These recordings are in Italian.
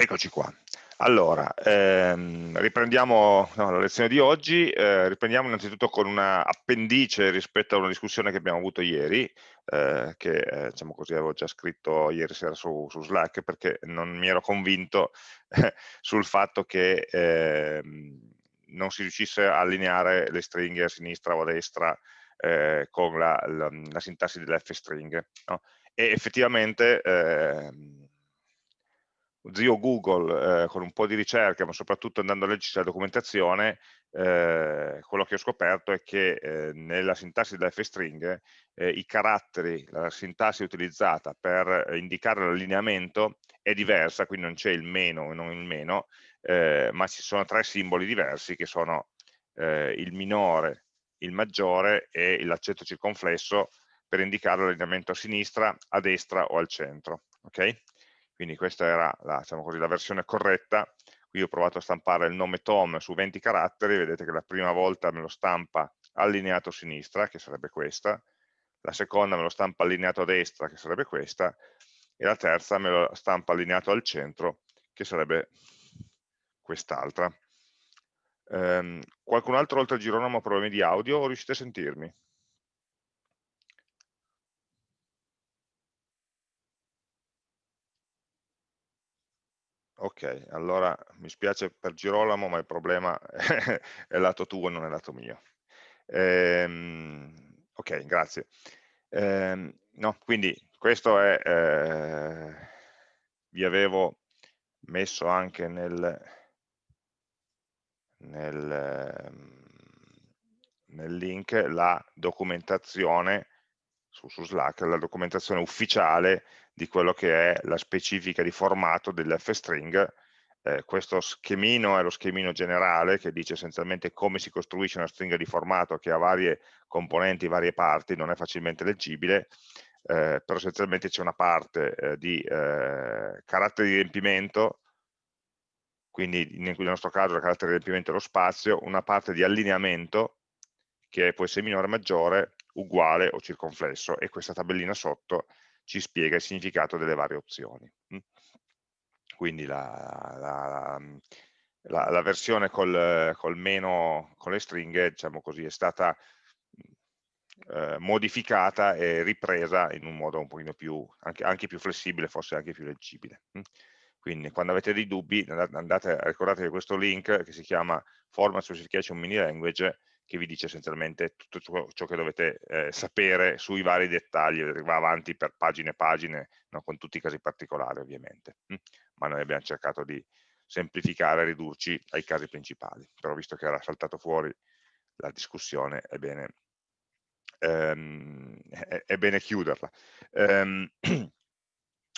Eccoci qua. Allora, ehm, riprendiamo no, la lezione di oggi, eh, riprendiamo innanzitutto con una appendice rispetto a una discussione che abbiamo avuto ieri, eh, che eh, diciamo così avevo già scritto ieri sera su, su Slack perché non mi ero convinto sul fatto che ehm, non si riuscisse a allineare le stringhe a sinistra o a destra eh, con la, la, la sintassi dell'F-string. No? E effettivamente ehm, zio Google, eh, con un po' di ricerca, ma soprattutto andando a leggersi la documentazione, eh, quello che ho scoperto è che eh, nella sintassi della f-string eh, i caratteri, la sintassi utilizzata per indicare l'allineamento è diversa, quindi non c'è il meno e non il meno, eh, ma ci sono tre simboli diversi che sono eh, il minore, il maggiore e l'accetto circonflesso per indicare l'allineamento a sinistra, a destra o al centro. Okay? Quindi questa era la, diciamo così, la versione corretta, qui ho provato a stampare il nome Tom su 20 caratteri, vedete che la prima volta me lo stampa allineato a sinistra, che sarebbe questa, la seconda me lo stampa allineato a destra, che sarebbe questa, e la terza me lo stampa allineato al centro, che sarebbe quest'altra. Um, qualcun altro oltre a Girolamo ha problemi di audio o riuscite a sentirmi? Ok, allora mi spiace per Girolamo, ma il problema è lato tuo, non è lato mio. Ehm, ok, grazie. Ehm, no, quindi questo è, eh, vi avevo messo anche nel, nel, ehm, nel link la documentazione su, su Slack, la documentazione ufficiale di quello che è la specifica di formato dell'F-string. Eh, questo schemino è lo schemino generale che dice essenzialmente come si costruisce una stringa di formato che ha varie componenti, varie parti, non è facilmente leggibile, eh, però essenzialmente c'è una parte eh, di eh, carattere di riempimento, quindi nel nostro caso il carattere di riempimento è lo spazio, una parte di allineamento che può essere minore o maggiore, uguale o circonflesso e questa tabellina sotto ci spiega il significato delle varie opzioni. Mm. Quindi la, la, la, la versione col, col, meno, con le stringhe, diciamo così, è stata eh, modificata e ripresa in un modo un pochino più, anche, anche più flessibile, forse anche più leggibile. Mm. Quindi quando avete dei dubbi, andate, ricordatevi questo link che si chiama Format Specification Mini Language, che vi dice essenzialmente tutto ciò, che dovete eh, sapere sui vari dettagli, va avanti per pagine e pagine, no? con tutti i casi particolari ovviamente, mm? ma noi abbiamo cercato di semplificare ridurci ai casi principali, però visto che era saltato fuori la discussione è bene, ehm, è, è bene chiuderla. Um,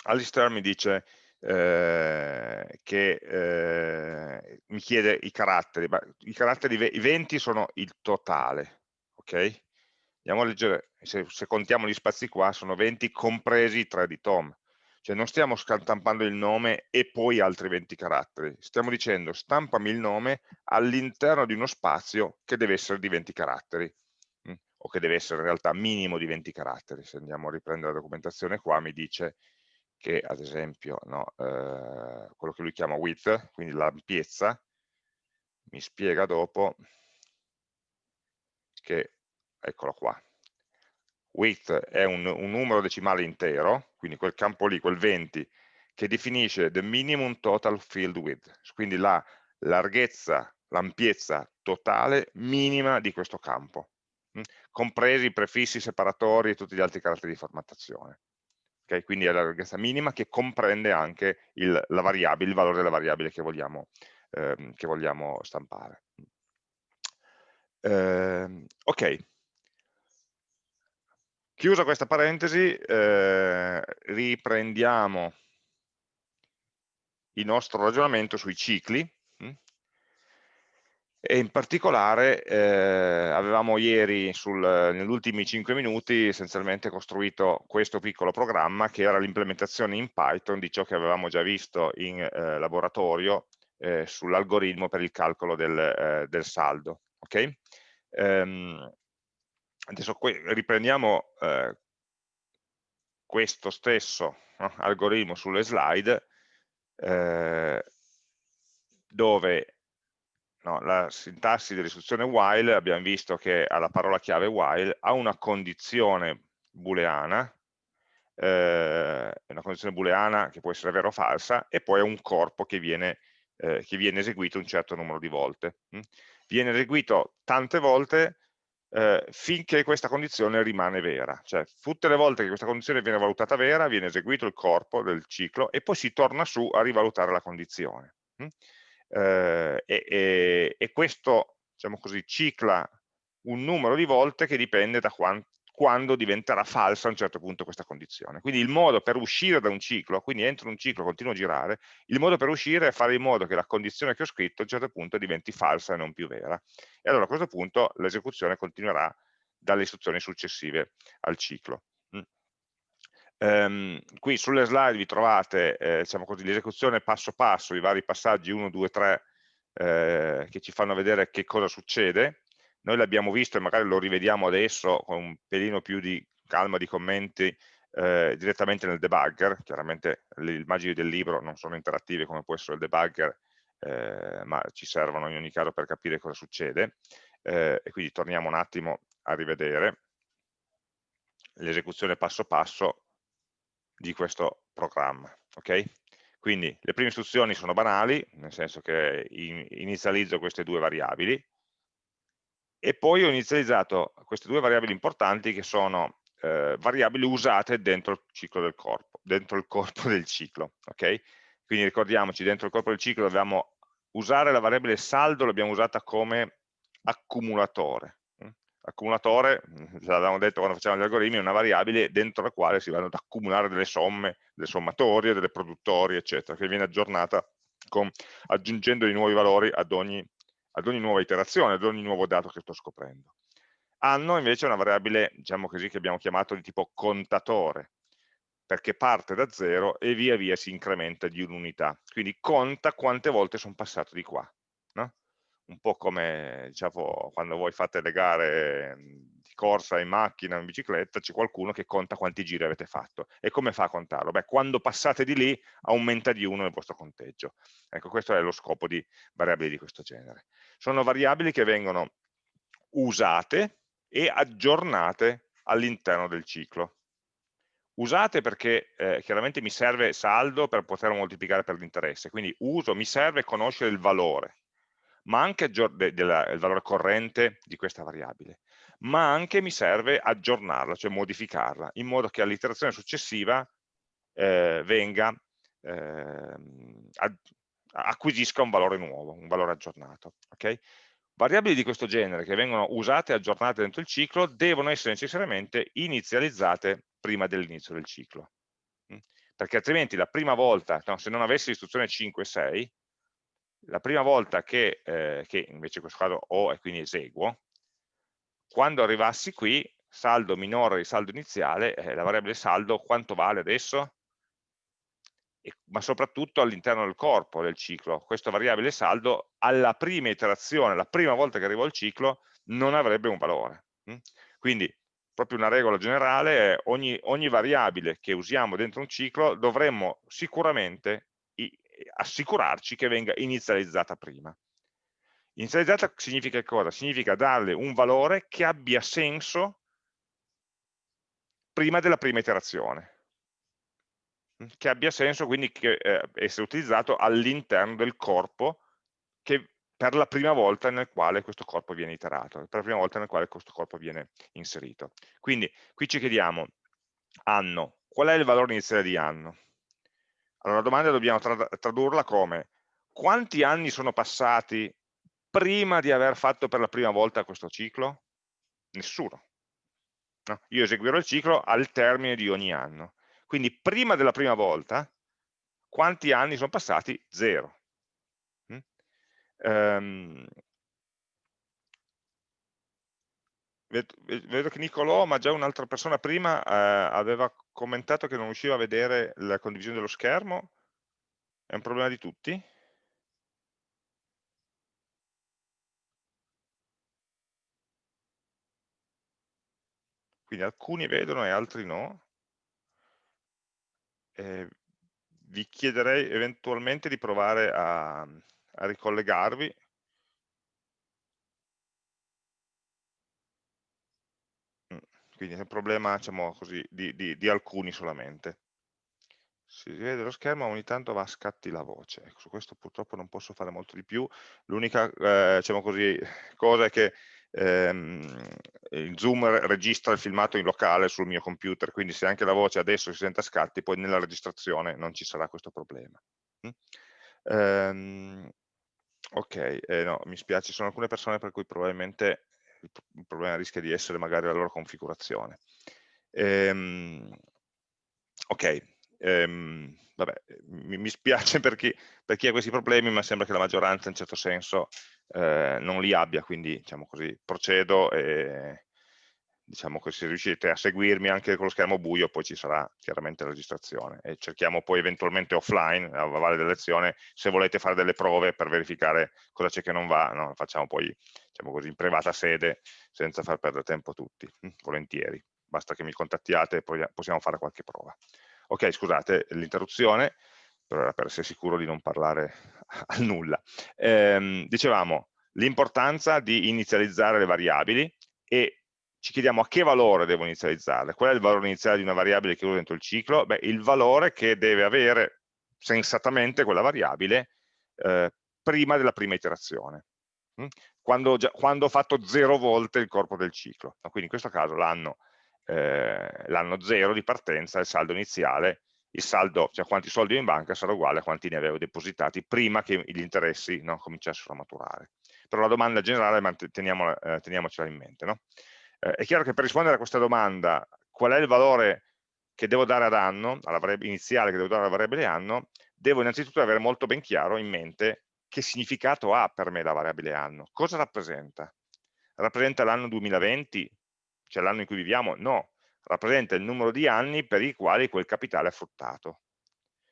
Alistair mi dice eh, che eh, mi chiede i caratteri, ma i caratteri, i 20 sono il totale, ok? Andiamo a leggere, se, se contiamo gli spazi qua, sono 20 compresi i 3 di Tom, cioè non stiamo stampando il nome e poi altri 20 caratteri, stiamo dicendo stampami il nome all'interno di uno spazio che deve essere di 20 caratteri? Mm, o che deve essere in realtà minimo di 20 caratteri, se andiamo a riprendere la documentazione qua mi dice che ad esempio no, eh, quello che lui chiama width, quindi l'ampiezza, mi spiega dopo che, eccolo qua, width è un, un, numero decimale intero, quindi quel campo lì, quel 20, che definisce the minimum total field width, quindi la larghezza, l'ampiezza totale minima di questo campo, hm? compresi i prefissi, separatori e tutti gli altri caratteri di formattazione okay? quindi è la larghezza minima che comprende anche il, il valore della variabile che vogliamo, ehm, che vogliamo stampare. Eh, ok, chiusa questa parentesi, eh, riprendiamo il nostro ragionamento sui cicli, e in particolare eh, avevamo ieri sul, negli ultimi 5 minuti essenzialmente costruito questo piccolo programma che era l'implementazione in Python di ciò che avevamo già visto in eh, laboratorio eh, sull'algoritmo per il calcolo del, eh, del saldo. Okay? Ehm, adesso riprendiamo eh, questo stesso no, algoritmo sulle slide eh, dove no, la sintassi dell'istruzione while abbiamo visto che alla parola chiave while ha una condizione booleana, eh, una condizione booleana che può essere vera o falsa, e poi ha un corpo che viene, eh, che viene eseguito un certo numero di volte. Hm? Viene eseguito tante volte eh, finché questa condizione rimane vera, cioè tutte le volte che questa condizione viene valutata vera viene eseguito il corpo del ciclo e poi si torna su a rivalutare la condizione. Hm? Eh, e, e, questo diciamo così, cicla un numero di volte che dipende da quant quando diventerà falsa a un certo punto questa condizione. Quindi il modo per uscire da un ciclo, quindi entro un ciclo, continuo a girare, il modo per uscire è fare in modo che la condizione che ho scritto a un certo punto diventi falsa e non più vera. E allora a questo punto l'esecuzione continuerà dalle istruzioni successive al ciclo. Um, qui sulle slide vi trovate eh, diciamo l'esecuzione passo passo, i vari passaggi 1, 2, 3 eh, che ci fanno vedere che cosa succede. Noi l'abbiamo visto e magari lo rivediamo adesso con un pelino più di calma di commenti eh, direttamente nel debugger, chiaramente le immagini del libro non sono interattive come può essere il debugger, eh, ma ci servono in ogni caso per capire cosa succede, eh, e quindi torniamo un attimo a rivedere l'esecuzione passo passo di questo programma. Okay? Quindi le prime istruzioni sono banali, nel senso che inizializzo queste due variabili, e poi ho inizializzato queste due variabili importanti che sono eh, variabili usate dentro il ciclo del corpo, dentro il corpo del ciclo, ok? Quindi ricordiamoci, dentro il corpo del ciclo dobbiamo usare la variabile saldo, l'abbiamo usata come accumulatore. Accumulatore, l'avevamo detto quando facevamo gli algoritmi, è una variabile dentro la quale si vanno ad accumulare delle somme, delle sommatorie, delle produttorie, eccetera, che viene aggiornata con, aggiungendo i nuovi valori ad ogni ad ogni nuova iterazione, ad ogni nuovo dato che sto scoprendo. Anno invece è una variabile, diciamo così, che abbiamo chiamato di tipo contatore, perché parte da zero e via via si incrementa di un'unità. Quindi conta quante volte sono passato di qua. Un po' come diciamo, quando voi fate le gare di corsa in macchina, in bicicletta, c'è qualcuno che conta quanti giri avete fatto. E come fa a contarlo? Beh, quando passate di lì aumenta di uno il vostro conteggio. Ecco, questo è lo scopo di variabili di questo genere sono variabili che vengono usate e aggiornate all'interno del ciclo. Usate perché eh, chiaramente mi serve saldo per poterlo moltiplicare per l'interesse, quindi uso, mi serve conoscere il valore, ma anche de, de il valore corrente di questa variabile, ma anche mi serve aggiornarla, cioè modificarla, in modo che all'iterazione successiva eh, venga eh, acquisisca un valore nuovo, un valore aggiornato. Okay? Variabili di questo genere che vengono usate e aggiornate dentro il ciclo devono essere necessariamente inizializzate prima dell'inizio del ciclo. Mm? Perché altrimenti la prima volta, no, se non avessi l'istruzione 5 e 6, la prima volta che, eh, che invece in questo caso ho e quindi eseguo, quando arrivassi qui, saldo minore di saldo iniziale, eh, la variabile saldo quanto vale adesso? ma soprattutto all'interno del corpo del ciclo. Questa variabile saldo alla prima iterazione, la prima volta che arrivo al ciclo, non avrebbe un valore. Mm? Quindi proprio una regola generale è ogni, ogni variabile che usiamo dentro un ciclo dovremmo sicuramente assicurarci che venga inizializzata prima. Inizializzata significa cosa? Significa darle un valore che abbia senso prima della prima iterazione che abbia senso quindi che eh, essere utilizzato all'interno del corpo che per la prima volta nel quale questo corpo viene iterato, per la prima volta nel quale questo corpo viene inserito. Quindi qui ci chiediamo, anno, qual è il valore iniziale di anno? Allora la domanda dobbiamo tra tradurla come quanti anni sono passati prima di aver fatto per la prima volta questo ciclo? Nessuno. No? Io eseguirò il ciclo al termine di ogni anno. Quindi prima della prima volta, quanti anni sono passati? Zero. Mm? Um, vedo che Nicolò, ma già un'altra persona prima eh, aveva commentato che non riusciva a vedere la condivisione dello schermo. È un problema di tutti? Quindi alcuni vedono e altri no. Eh, vi chiederei eventualmente di provare a, a ricollegarvi mm, quindi è un problema diciamo così, di, di, di, alcuni solamente si vede lo schermo ogni tanto va a scatti la voce ecco, su questo purtroppo non posso fare molto di più l'unica eh, diciamo così, cosa è che ehm, il Zoom registra il filmato in locale sul mio computer, quindi se anche la voce adesso si sente a scatti, poi nella registrazione non ci sarà questo problema. Mm? Ehm, ok, eh, no, mi spiace, ci sono alcune persone per cui probabilmente il problema rischia di essere magari la loro configurazione. Ehm, ok, ehm, vabbè, mi, mi spiace per chi, per chi, ha questi problemi, ma sembra che la maggioranza in certo senso eh, non li abbia, quindi diciamo così, procedo e diciamo che se riuscite a seguirmi anche con lo schermo buio poi ci sarà chiaramente la registrazione e cerchiamo poi eventualmente offline a valle della lezione se volete fare delle prove per verificare cosa c'è che non va no? facciamo poi diciamo così in privata sede senza far perdere tempo a tutti hm? volentieri basta che mi contattiate e poi possiamo fare qualche prova ok scusate l'interruzione per, per essere sicuro di non parlare al nulla. Ehm, dicevamo l'importanza di inizializzare le variabili e ci chiediamo a che valore devo inizializzarle. Qual è il valore iniziale di una variabile che uso dentro il ciclo? Beh, il valore che deve avere sensatamente quella variabile eh, prima della prima iterazione. Mm? Quando, già, quando, ho fatto zero volte il corpo del ciclo. Quindi in questo caso l'anno eh, 0 di partenza, il saldo iniziale, il saldo, cioè quanti soldi ho in banca sarà uguale a quanti ne avevo depositati prima che gli interessi no, cominciassero a maturare. Però la domanda generale teniamola, eh, teniamocela in mente. No? Eh, è chiaro che per rispondere a questa domanda, qual è il valore che devo dare ad anno, alla variabile iniziale che devo dare alla variabile anno, devo innanzitutto avere molto ben chiaro in mente che significato ha per me la variabile anno, cosa rappresenta? Rappresenta l'anno 2020, cioè l'anno in cui viviamo? No, rappresenta il numero di anni per i quali quel capitale è fruttato.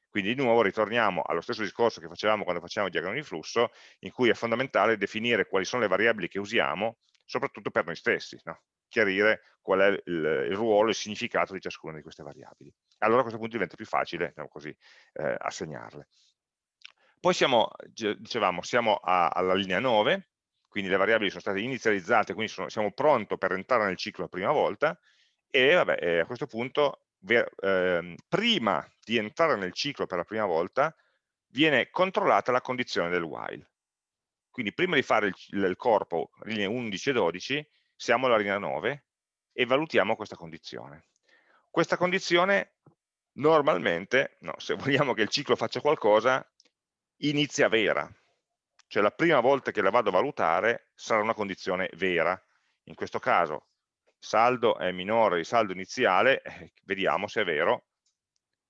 Quindi di nuovo ritorniamo allo stesso discorso che facevamo quando facciamo il diagramma di flusso, in cui è fondamentale definire quali sono le variabili che usiamo, soprattutto per noi stessi, no? Chiarire qual è il, il, ruolo, il significato di ciascuna di queste variabili. Allora a questo punto diventa più facile diciamo così, eh, assegnarle. Poi siamo, dicevamo, siamo a, alla linea 9, quindi le variabili sono state inizializzate, quindi sono, siamo pronti per entrare nel ciclo la prima volta, e vabbè, a questo punto eh, prima di entrare nel ciclo per la prima volta viene controllata la condizione del while. Quindi prima di fare il, il corpo linee 11 e 12 siamo alla linea 9 e valutiamo questa condizione. Questa condizione normalmente, no, se vogliamo che il ciclo faccia qualcosa, inizia vera. Cioè la prima volta che la vado a valutare sarà una condizione vera. In questo caso saldo è minore di saldo iniziale, eh, vediamo se è vero,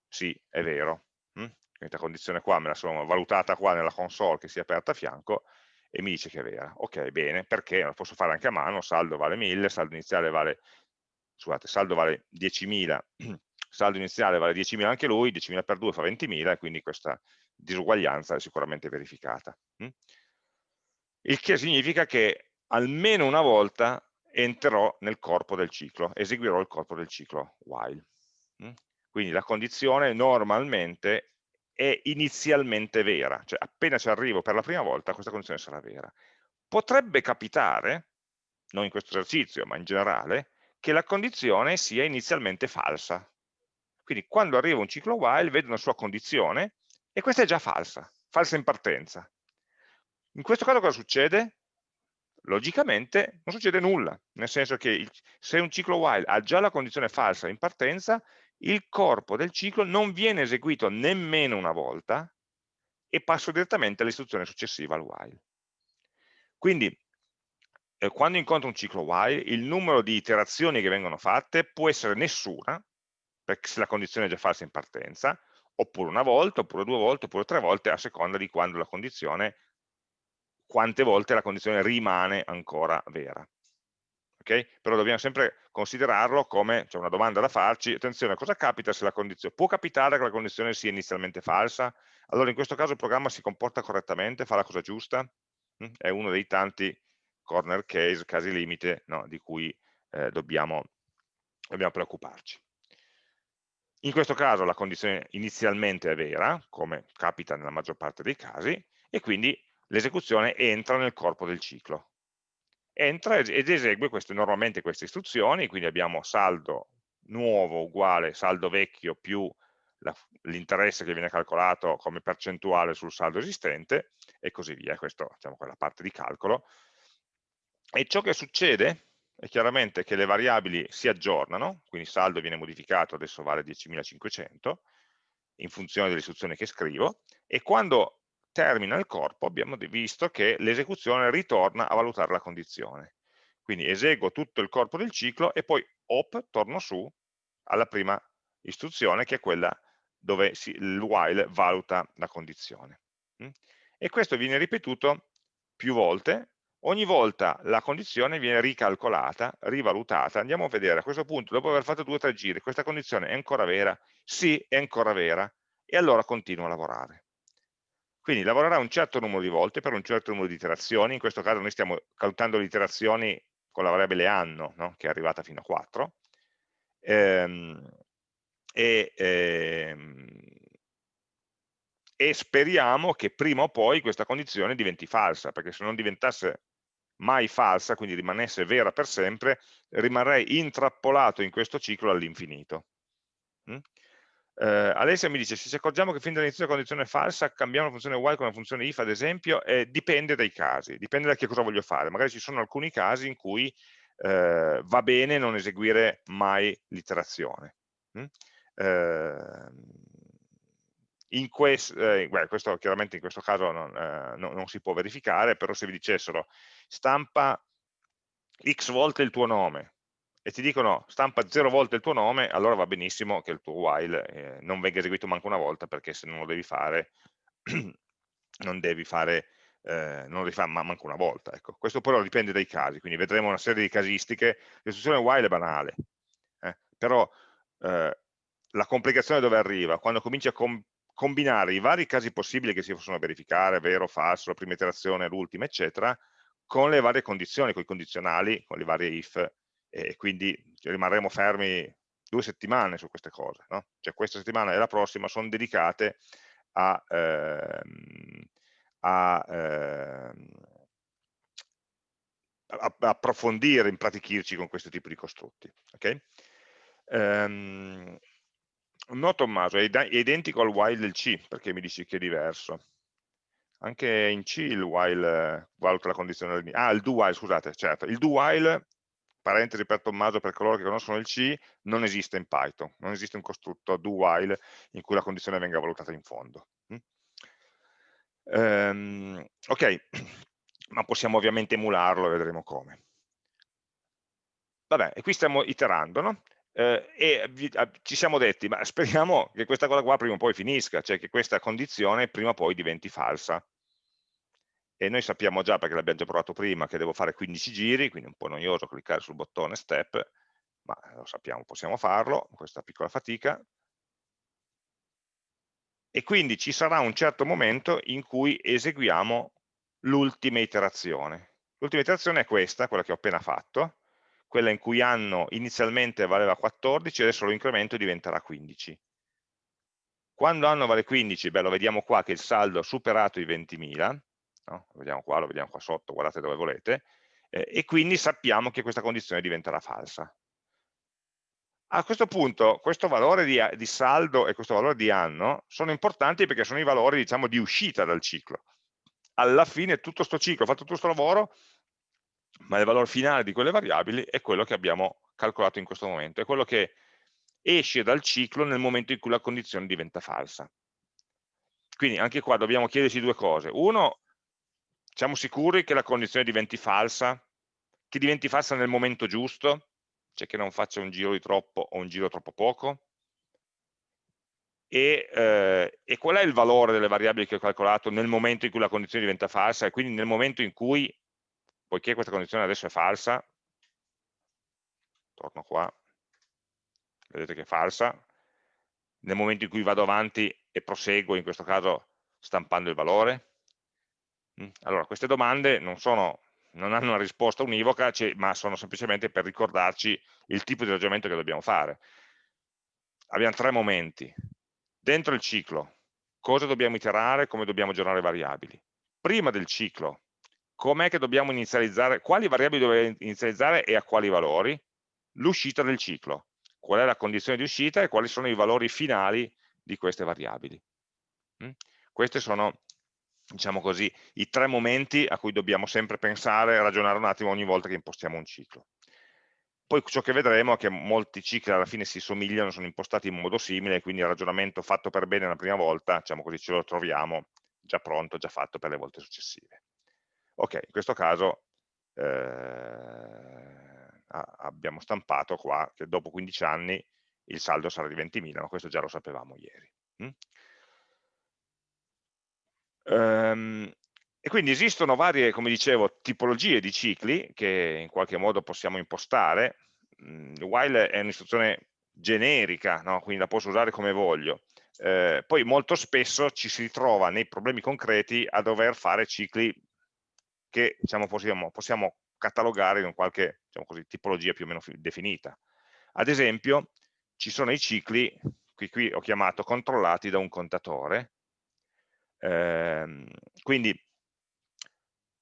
sì, è vero. Mm? Questa condizione qua me la sono valutata qua nella console che si è aperta a fianco e mi dice che è vera. Ok, bene, perché lo posso fare anche a mano, saldo vale 1000, saldo iniziale vale, scusate, saldo vale 10.000, saldo iniziale vale 10.000 anche lui, 10.000 per 2 fa 20.000 e quindi questa disuguaglianza è sicuramente verificata. Mm? Il che significa che almeno una volta entrerò nel corpo del ciclo, eseguirò il corpo del ciclo while. Mm? Quindi la condizione normalmente è inizialmente vera, cioè appena ci arrivo per la prima volta questa condizione sarà vera. Potrebbe capitare, non in questo esercizio ma in generale, che la condizione sia inizialmente falsa. Quindi quando arrivo a un ciclo while vedo una sua condizione e questa è già falsa, falsa in partenza. In questo caso cosa succede? logicamente non succede nulla, nel senso che se un ciclo while ha già la condizione falsa in partenza, il corpo del ciclo non viene eseguito nemmeno una volta e passo direttamente all'istruzione successiva al while. Quindi, eh, quando incontro un ciclo while, il numero di iterazioni che vengono fatte può essere nessuna, perché se la condizione è già falsa in partenza, oppure una volta, oppure due volte, oppure tre volte, a seconda di quando la condizione quante volte la condizione rimane ancora vera. Okay? Però dobbiamo sempre considerarlo come cioè una domanda da farci, attenzione, cosa capita se la condizione, può capitare che la condizione sia inizialmente falsa? Allora in questo caso il programma si comporta correttamente, fa la cosa giusta? Mm? È uno dei tanti corner case, casi limite, no, di cui eh, dobbiamo, dobbiamo preoccuparci. In questo caso la condizione inizialmente è vera, come capita nella maggior parte dei casi, e quindi l'esecuzione entra nel corpo del ciclo. Entra ed esegue queste, normalmente queste istruzioni, quindi abbiamo saldo nuovo uguale saldo vecchio più l'interesse che viene calcolato come percentuale sul saldo esistente e così via, questa diciamo, quella parte di calcolo. E ciò che succede è chiaramente che le variabili si aggiornano, quindi saldo viene modificato, adesso vale 10.500, in funzione delle istruzioni che scrivo, e quando termina il corpo abbiamo visto che l'esecuzione ritorna a valutare la condizione. Quindi eseguo tutto il corpo del ciclo e poi, op, torno su alla prima istruzione che è quella dove si, il while valuta la condizione. Mm? E questo viene ripetuto più volte, ogni volta la condizione viene ricalcolata, rivalutata, andiamo a vedere a questo punto, dopo aver fatto due o tre giri, questa condizione è ancora vera? Sì, è ancora vera, e allora continuo a lavorare. Quindi lavorerà un certo numero di volte per un certo numero di iterazioni, in questo caso noi stiamo calcolando le iterazioni con la variabile anno, no? che è arrivata fino a 4, ehm, e, ehm, e speriamo che prima o poi questa condizione diventi falsa, perché se non diventasse mai falsa, quindi rimanesse vera per sempre, rimarrei intrappolato in questo ciclo all'infinito. Eh, Alessia mi dice, se ci accorgiamo che fin dall'inizio la condizione è falsa, cambiamo la funzione while con la funzione if, ad esempio, eh, dipende dai casi, dipende da che cosa voglio fare. Magari ci sono alcuni casi in cui eh, va bene non eseguire mai l'iterazione. Mm? Eh, in quest, eh, beh, questo chiaramente in questo caso non, eh, non, non, si può verificare, però se vi dicessero stampa x volte il tuo nome e ti dicono stampa 0 volte il tuo nome, allora va benissimo che il tuo while eh, non venga eseguito manco una volta perché se non lo devi fare non devi fare eh, non lo fare manco una volta. Ecco. Questo però dipende dai casi, quindi vedremo una serie di casistiche. L'istruzione while è banale, eh, però eh, la complicazione dove arriva? Quando cominci a com combinare i vari casi possibili che si possono verificare, vero, falso, la prima iterazione, l'ultima, eccetera, con le varie condizioni, con i condizionali, con le varie if, e quindi rimarremo fermi due settimane su queste cose. No? Cioè questa settimana e la prossima sono dedicate a, ehm, a, ehm, approfondire, impratichirci con questo tipo di costrutti. Okay? Um, no Tommaso, è, è, identico al while del C, perché mi dici che è diverso. Anche in C il while eh, valuta la condizione. Ah, il do while, scusate, certo. Il do while, parentesi per Tommaso, per coloro che conoscono il C, non esiste in Python. Non esiste un costrutto do while in cui la condizione venga valutata in fondo. Um, ok, ma possiamo ovviamente emularlo e vedremo come. Vabbè, e qui stiamo iterando, no? eh, e vi, a, ci siamo detti, ma speriamo che questa cosa qua prima o poi finisca, cioè che questa condizione prima o poi diventi falsa. E noi sappiamo già, perché l'abbiamo già provato prima, che devo fare 15 giri, quindi è un po' noioso cliccare sul bottone step, ma lo sappiamo, possiamo farlo, questa piccola fatica. E quindi ci sarà un certo momento in cui eseguiamo l'ultima iterazione. L'ultima iterazione è questa, quella che ho appena fatto, quella in cui anno inizialmente valeva 14, adesso lo incremento e diventerà 15. Quando anno vale 15, beh, lo vediamo qua che il saldo ha superato i 20.000, no? lo vediamo qua, lo vediamo qua sotto, guardate dove volete, eh, e quindi sappiamo che questa condizione diventerà falsa. A questo punto questo valore di, di, saldo e questo valore di anno sono importanti perché sono i valori diciamo, di uscita dal ciclo. Alla fine tutto questo ciclo, fatto tutto questo lavoro, ma il valore finale di quelle variabili è quello che abbiamo calcolato in questo momento, è quello che esce dal ciclo nel momento in cui la condizione diventa falsa. Quindi anche qua dobbiamo chiederci due cose. Uno, siamo sicuri che la condizione diventi falsa, che diventi falsa nel momento giusto, cioè che non faccia un giro di troppo o un giro troppo poco? E, eh, e qual è il valore delle variabili che ho calcolato nel momento in cui la condizione diventa falsa e quindi nel momento in cui poiché questa condizione adesso è falsa, torno qua, vedete che è falsa, nel momento in cui vado avanti e proseguo, in questo caso stampando il valore. Mm, allora, queste domande non, sono, non hanno una risposta univoca, ma sono semplicemente per ricordarci il tipo di ragionamento che dobbiamo fare. abbiamo tre momenti. Dentro il ciclo, cosa dobbiamo iterare, come dobbiamo aggiornare variabili. Prima del ciclo, com'è che dobbiamo inizializzare, quali variabili dobbiamo inizializzare e a quali valori? L'uscita del ciclo, qual è la condizione di uscita e quali sono i valori finali di queste variabili. Mm? Questi sono, diciamo così, i tre momenti a cui dobbiamo sempre pensare e ragionare un attimo ogni volta che impostiamo un ciclo. Poi ciò che vedremo è che molti cicli alla fine si somigliano, sono impostati in modo simile, quindi il ragionamento fatto per bene la prima volta, diciamo così, ce lo troviamo già pronto, già fatto per le volte successive. Ok, in questo caso eh, abbiamo stampato qua che dopo 15 anni il saldo sarà di 20.000, ma questo già lo sapevamo ieri. Um, e quindi esistono varie, come dicevo, tipologie di cicli che in qualche modo possiamo impostare. Mm, while è un'istruzione generica, no? quindi la posso usare come voglio. Eh, poi molto spesso ci si ritrova nei problemi concreti a dover fare cicli che diciamo, possiamo, possiamo catalogare in qualche diciamo così, tipologia più o meno definita. Ad esempio, ci sono i cicli, qui, qui ho chiamato controllati da un contatore, eh, quindi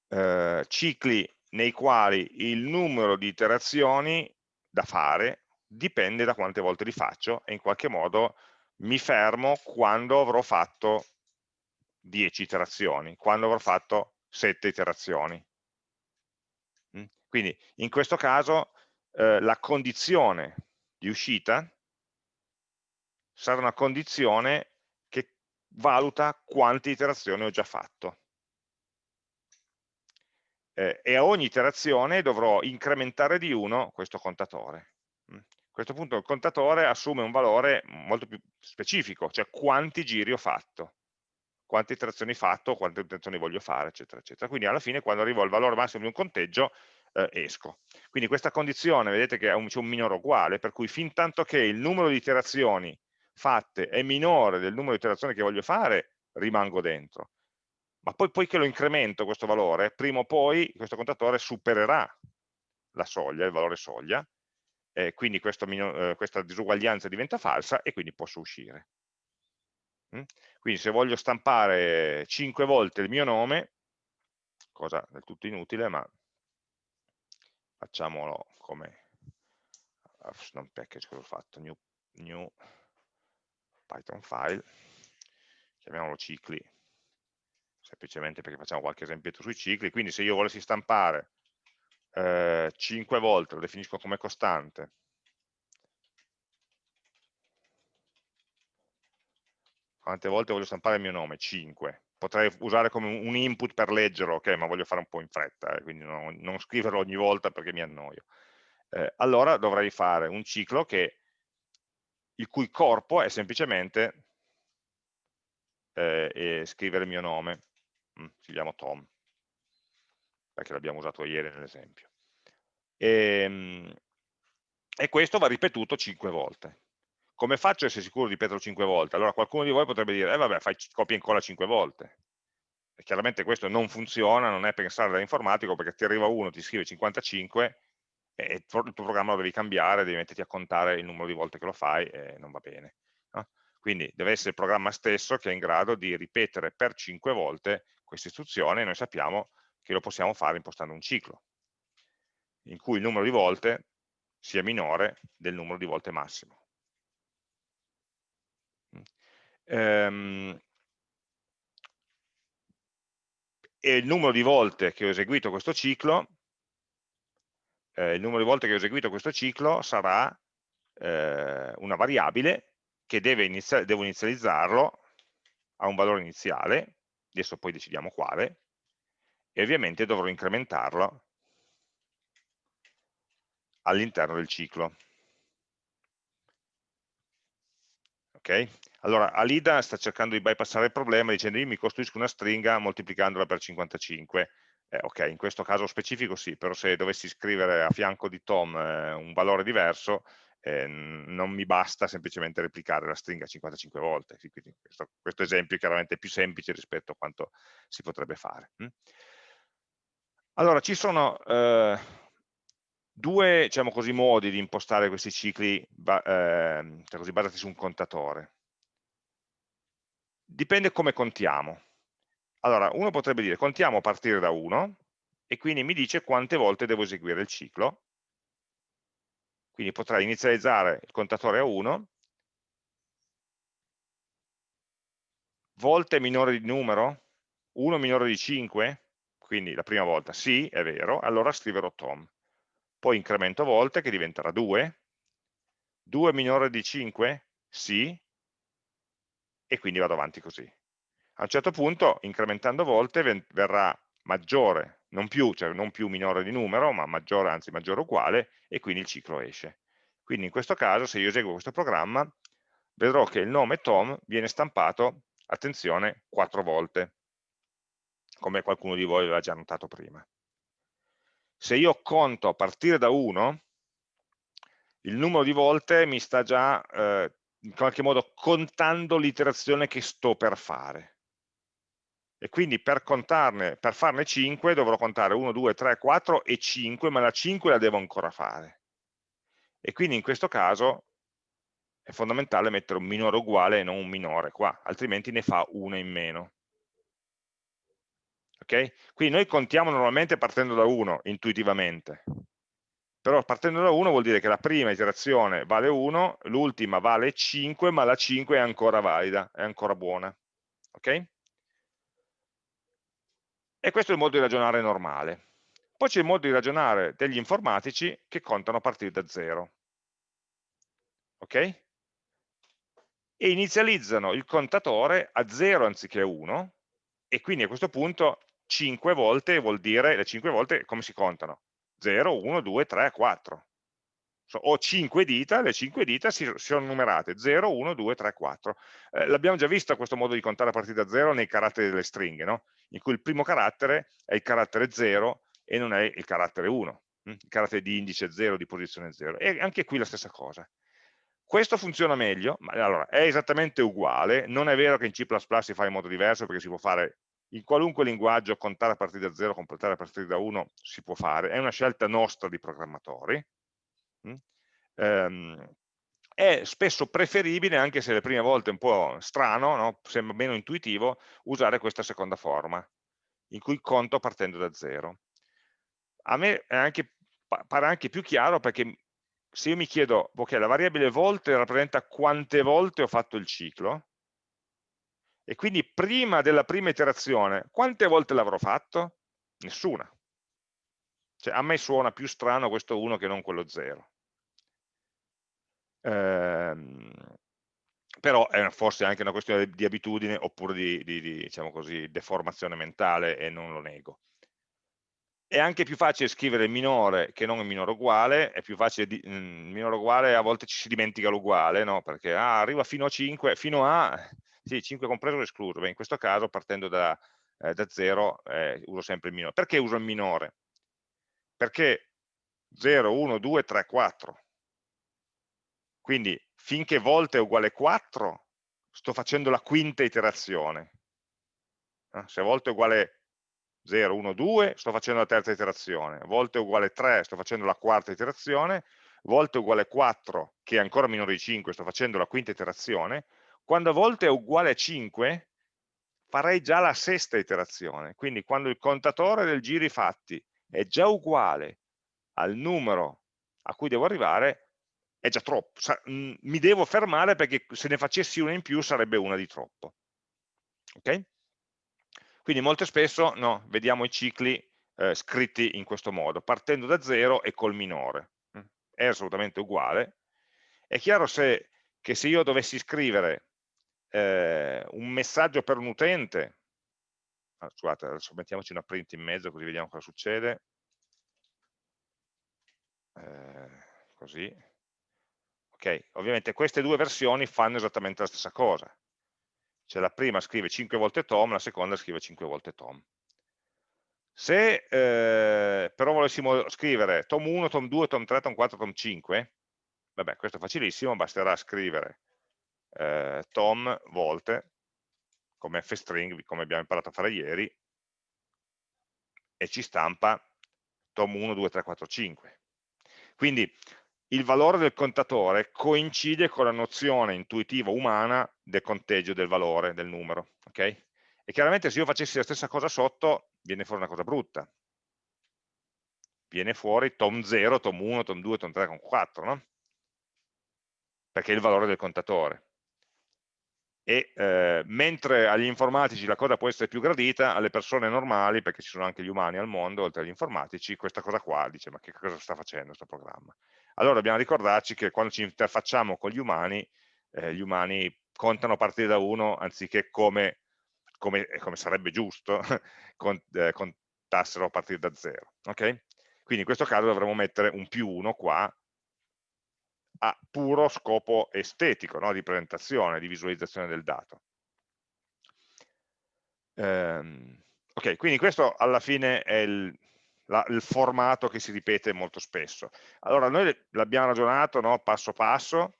eh, cicli nei quali il numero di iterazioni da fare dipende da quante volte li faccio e in qualche modo mi fermo quando avrò fatto 10 iterazioni, quando avrò fatto 7 iterazioni. Mm? Quindi in questo caso eh, la condizione di uscita sarà una condizione valuta quante iterazioni ho già fatto eh, e a ogni iterazione dovrò incrementare di 1 questo contatore. Mm. A questo punto il contatore assume un valore molto più specifico, cioè quanti giri ho fatto, quante iterazioni ho fatto, quante iterazioni voglio fare, eccetera, eccetera. Quindi alla fine quando arrivo al valore massimo di un conteggio eh, esco. Quindi questa condizione, vedete che c'è un, un minore uguale, per cui fin tanto che il numero di iterazioni fatte è minore del numero di iterazioni che voglio fare, rimango dentro ma poi, poi che lo incremento questo valore, prima o poi questo contatore supererà la soglia, il valore soglia, e quindi questo, eh, questa disuguaglianza diventa falsa e quindi posso uscire. Mm? Quindi se voglio stampare 5 volte il mio nome, cosa del tutto inutile, ma facciamolo come non package, cosa ho fatto? New, new Python file, chiamiamolo cicli semplicemente perché facciamo qualche esempio sui cicli, quindi se io volessi stampare eh, 5 volte, lo definisco come costante, quante volte voglio stampare il mio nome? 5. Potrei usare come un input per leggerlo, ok, ma voglio fare un po' in fretta, eh, quindi non, non, scriverlo ogni volta perché mi annoio. Eh, allora dovrei fare un ciclo che, il cui corpo è semplicemente eh, scrivere il mio nome mm, scriviamo Tom, perché l'abbiamo usato ieri nell'esempio. E, ehm, e, questo va ripetuto 5 volte. Come faccio a essere sicuro di ripeterlo 5 volte? Allora qualcuno di voi potrebbe dire, eh vabbè, fai copia e incolla 5 volte. E chiaramente questo non funziona, non è pensare da informatico, perché ti arriva uno, ti scrive 55, e il tuo programma lo devi cambiare, devi metterti a contare il numero di volte che lo fai, e non va bene. No? Quindi deve essere il programma stesso che è in grado di ripetere per 5 volte questa istruzione e noi sappiamo che lo possiamo fare impostando un ciclo, in cui il numero di volte sia minore del numero di volte massimo. Ehm, e il numero di volte che ho eseguito questo ciclo, eh, il numero di volte che ho eseguito questo ciclo sarà eh, una variabile che deve iniziare, devo inizializzarlo a un valore iniziale adesso poi decidiamo quale, e ovviamente dovrò incrementarlo all'interno del ciclo. Ok? Allora, Alida sta cercando di bypassare il problema dicendo io mi costruisco una stringa moltiplicandola per 55. Eh, ok, in questo caso specifico sì, però se dovessi scrivere a fianco di Tom eh, un valore diverso, eh, non mi basta semplicemente replicare la stringa 55 volte, quindi questo, questo, esempio è chiaramente più semplice rispetto a quanto si potrebbe fare. Hm? Allora, ci sono eh, due diciamo così, modi di impostare questi cicli eh, cioè così, basati su un contatore. Dipende come contiamo. Allora, uno potrebbe dire contiamo partire da 1 e quindi mi dice quante volte devo eseguire il ciclo. Quindi potrei inizializzare il contatore a 1, volte minore di numero, 1 minore di 5, quindi la prima volta sì, è vero, allora scriverò tom poi incremento volte che diventerà 2, 2 minore di 5? Sì, e quindi vado avanti così. A un certo punto, incrementando volte, verrà maggiore, non più, cioè non più minore di numero, ma maggiore, anzi maggiore uguale, e quindi il ciclo esce. Quindi in questo caso, se io eseguo questo programma, vedrò che il nome Tom viene stampato, attenzione, 4 volte, come qualcuno di voi aveva già notato prima se io conto a partire da 1, il numero di volte mi sta già eh, in qualche modo contando l'iterazione che sto per fare. E quindi per contarne, per farne 5 dovrò contare 1, 2, 3, 4 e 5, ma la 5 la devo ancora fare. E quindi in questo caso è fondamentale mettere un minore uguale e non un minore qua, altrimenti ne fa una in meno. Okay? Quindi noi contiamo normalmente partendo da 1, intuitivamente, però partendo da 1 vuol dire che la prima iterazione vale 1, l'ultima vale 5, ma la 5 è ancora valida, è ancora buona. Okay? E questo è il modo di ragionare normale. Poi c'è il modo di ragionare degli informatici che contano a partire da 0. Ok? E inizializzano il contatore a 0 anziché a 1, e quindi a questo punto 5 volte vuol dire, le 5 volte come si contano? 0, 1, 2, 3, 4. So, ho 5 dita, le 5 dita si, sono numerate 0, 1, 2, 3, 4. Eh, L'abbiamo già visto questo modo di contare a partire da 0 nei caratteri delle stringhe, no? in cui il primo carattere è il carattere 0 e non è il carattere 1, hm? il carattere di indice 0, di posizione 0. E anche qui la stessa cosa. Questo funziona meglio, ma allora è esattamente uguale, non è vero che in C++ si fa in modo diverso perché si può fare in qualunque linguaggio contare a partire da 0, completare a partire da 1 si può fare, è una scelta nostra di programmatori, mm? Ehm, è spesso preferibile, anche se le prime volte è un po' strano, no? sembra meno intuitivo, usare questa seconda forma, in cui conto partendo da 0. A me anche, pare anche più chiaro perché se io mi chiedo, ok, la variabile volte rappresenta quante volte ho fatto il ciclo, e quindi prima della prima iterazione, quante volte l'avrò fatto? Nessuna. Cioè, a me suona più strano questo 1 che non quello 0. Ehm, però è forse anche una questione di abitudine oppure di, di, di diciamo così, deformazione mentale e non lo nego. È anche più facile scrivere minore che non minore uguale, è più facile, di, il mm, minore uguale a volte ci si dimentica l'uguale, no? perché ah, arriva fino a 5, fino a sì, 5 compreso o escluso. Beh, in questo caso, partendo da, eh, da 0, eh, uso sempre il minore. Perché uso il minore? Perché 0, 1, 2, 3, 4. Quindi finché volte è uguale 4, sto facendo la quinta iterazione. Eh, se volte è uguale 0, 1, 2, sto facendo la terza iterazione. Volte è uguale 3, sto facendo la quarta iterazione. Volte è uguale 4, che è ancora minore di 5, sto facendo la quinta iterazione quando volte è uguale a 5, farei già la sesta iterazione. Quindi quando il contatore del giri fatti è già uguale al numero a cui devo arrivare, è già troppo. Mm, mi devo fermare perché se ne facessi una in più sarebbe una di troppo. Ok? Quindi molto spesso no, vediamo i cicli eh, scritti in questo modo, partendo da 0 e col minore. Mm, è assolutamente uguale. È chiaro se, che se io dovessi scrivere eh, un messaggio per un utente, ah, scusate adesso mettiamoci una print in mezzo così vediamo cosa succede, eh, così, ok, ovviamente queste due versioni fanno esattamente la stessa cosa, cioè la prima scrive 5 volte Tom, la seconda scrive 5 volte Tom. Se eh, però volessimo scrivere Tom 1, Tom 2, Tom 3, Tom 4, Tom 5, vabbè questo è facilissimo, basterà scrivere eh, tom volte come fstring, come abbiamo imparato a fare ieri, e ci stampa tom 1, 2, 3, 4, 5. Quindi il valore del contatore coincide con la nozione intuitiva umana del conteggio del valore, del numero. Okay? E chiaramente se io facessi la stessa cosa sotto, viene fuori una cosa brutta. Viene fuori tom 0, tom 1, tom 2, tom 3, tom 4, no? Perché è il valore del contatore e eh, mentre agli informatici la cosa può essere più gradita, alle persone normali, perché ci sono anche gli umani al mondo, oltre agli informatici, questa cosa qua dice ma che cosa sta facendo questo programma? Allora dobbiamo ricordarci che quando ci interfacciamo con gli umani, eh, gli umani contano a partire da uno anziché come, come, come sarebbe giusto cont, eh, contassero a partire da zero. Okay? Quindi in questo caso dovremmo mettere un più uno qua a puro scopo estetico, no? di presentazione, di visualizzazione del dato. Ehm, ok, quindi questo alla fine è il, la, il, formato che si ripete molto spesso. Allora, noi l'abbiamo ragionato no? passo passo,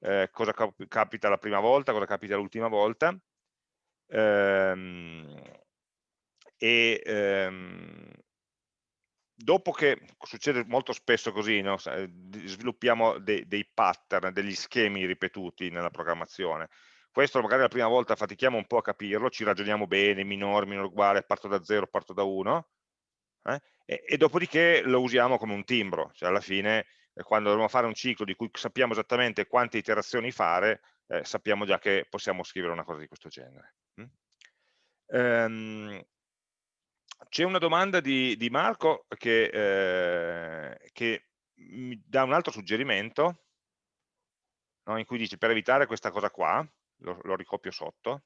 eh, cosa cap capita la prima volta, cosa capita l'ultima volta, ehm, e ehm, dopo che succede molto spesso così, no? sviluppiamo de dei pattern, degli schemi ripetuti nella programmazione. Questo magari la prima volta fatichiamo un po' a capirlo, ci ragioniamo bene, minore, minore uguale, parto da 0, parto da 1, eh? e, e, dopodiché lo usiamo come un timbro, cioè alla fine eh, quando dobbiamo fare un ciclo di cui sappiamo esattamente quante iterazioni fare, eh, sappiamo già che possiamo scrivere una cosa di questo genere. Mm? Ehm, c'è una domanda di, di Marco che, eh, che, mi dà un altro suggerimento, no, in cui dice per evitare questa cosa qua, lo, lo ricopio sotto,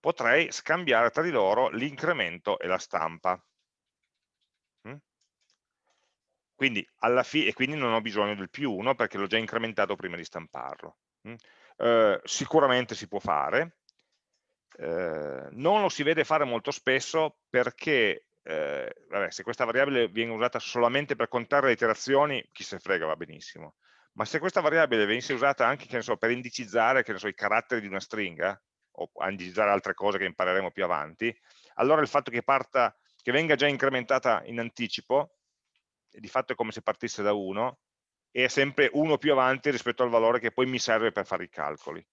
potrei scambiare tra di loro l'incremento e la stampa. Mm? Quindi e quindi non ho bisogno del più 1 perché l'ho già incrementato prima di stamparlo. Mm? Eh, sicuramente si può fare, eh, non lo si vede fare molto spesso perché eh, vabbè, se questa variabile viene usata solamente per contare le iterazioni, chi se frega va benissimo, ma se questa variabile venisse usata anche so, per indicizzare so, i caratteri di una stringa, o indicizzare altre cose che impareremo più avanti, allora il fatto che, parta, che venga già incrementata in anticipo, di fatto è come se partisse da 1, è sempre uno più avanti rispetto al valore che poi mi serve per fare i calcoli.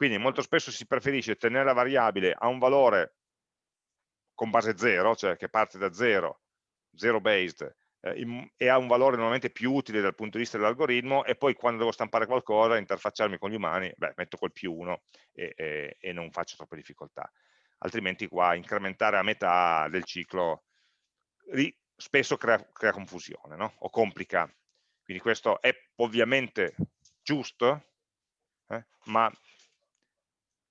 Quindi molto spesso si preferisce tenere la variabile a un valore con base 0, cioè che parte da 0, 0 based, eh, e ha un valore normalmente più utile dal punto di vista dell'algoritmo e poi quando devo stampare qualcosa, interfacciarmi con gli umani, beh, metto col più 1 e, e, e, non faccio troppe difficoltà. Altrimenti qua incrementare a metà del ciclo spesso crea, crea confusione no? o complica. Quindi questo è ovviamente giusto, eh, ma